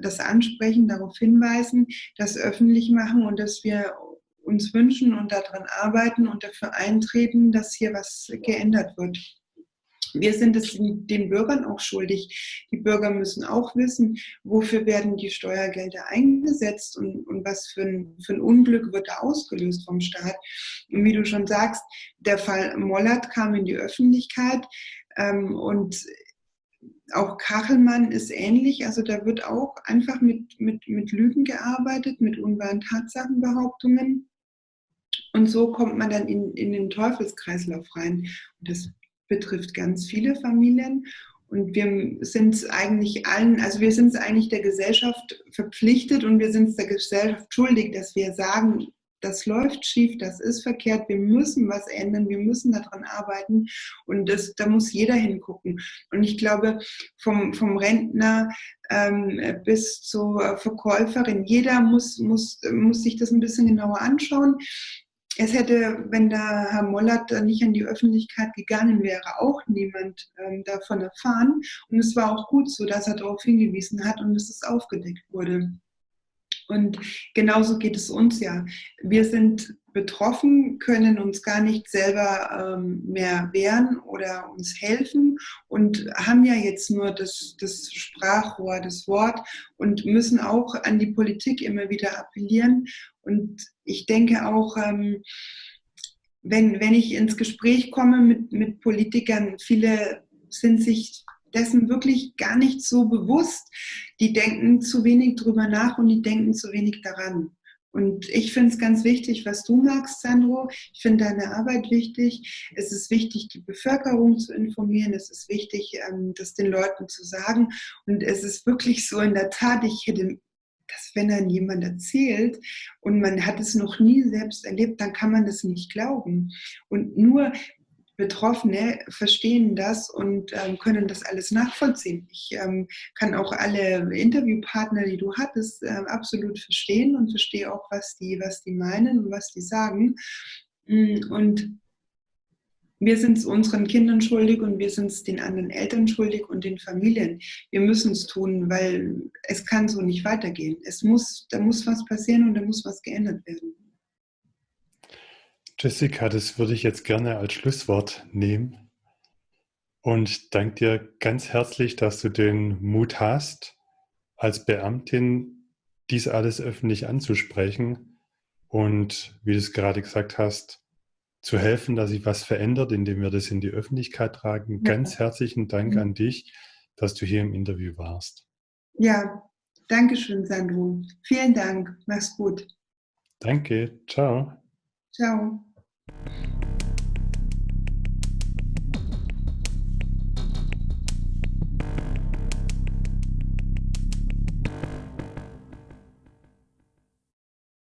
das ansprechen, darauf hinweisen, das öffentlich machen und dass wir uns wünschen und daran arbeiten und dafür eintreten, dass hier was geändert wird. Wir sind es den Bürgern auch schuldig. Die Bürger müssen auch wissen, wofür werden die Steuergelder eingesetzt und, und was für ein, für ein Unglück wird da ausgelöst vom Staat. Und wie du schon sagst, der Fall Mollert kam in die Öffentlichkeit ähm, und auch Kachelmann ist ähnlich, also da wird auch einfach mit, mit, mit Lügen gearbeitet, mit unwahren Tatsachenbehauptungen. Und so kommt man dann in, in den Teufelskreislauf rein. Und das betrifft ganz viele Familien. Und wir sind es eigentlich allen, also wir sind es eigentlich der Gesellschaft verpflichtet und wir sind es der Gesellschaft schuldig, dass wir sagen, das läuft schief, das ist verkehrt, wir müssen was ändern, wir müssen daran arbeiten und das, da muss jeder hingucken. Und ich glaube, vom, vom Rentner ähm, bis zur Verkäuferin, jeder muss, muss, muss sich das ein bisschen genauer anschauen es hätte, wenn da Herr Mollert nicht an die Öffentlichkeit gegangen wäre, auch niemand ähm, davon erfahren. Und es war auch gut so, dass er darauf hingewiesen hat und dass es aufgedeckt wurde. Und genauso geht es uns ja. Wir sind betroffen, können uns gar nicht selber ähm, mehr wehren oder uns helfen und haben ja jetzt nur das, das Sprachrohr, das Wort und müssen auch an die Politik immer wieder appellieren. Und ich denke auch, ähm, wenn, wenn ich ins Gespräch komme mit, mit Politikern, viele sind sich dessen wirklich gar nicht so bewusst. Die denken zu wenig drüber nach und die denken zu wenig daran. Und ich finde es ganz wichtig, was du magst, Sandro. Ich finde deine Arbeit wichtig. Es ist wichtig, die Bevölkerung zu informieren. Es ist wichtig, ähm, das den Leuten zu sagen. Und es ist wirklich so in der Tat, ich hätte dass wenn dann jemand erzählt und man hat es noch nie selbst erlebt, dann kann man das nicht glauben. Und nur Betroffene verstehen das und ähm, können das alles nachvollziehen. Ich ähm, kann auch alle Interviewpartner, die du hattest, äh, absolut verstehen und verstehe auch, was die, was die meinen und was die sagen. Mm, und wir sind es unseren Kindern schuldig und wir sind es den anderen Eltern schuldig und den Familien. Wir müssen es tun, weil es kann so nicht weitergehen. Es muss, da muss was passieren und da muss was geändert werden. Jessica, das würde ich jetzt gerne als Schlusswort nehmen und danke dir ganz herzlich, dass du den Mut hast, als Beamtin dies alles öffentlich anzusprechen und, wie du es gerade gesagt hast, zu helfen, dass sich was verändert, indem wir das in die Öffentlichkeit tragen. Ganz herzlichen Dank mhm. an dich, dass du hier im Interview warst. Ja, danke schön, Sandro. Vielen Dank. Mach's gut. Danke. Ciao. Ciao.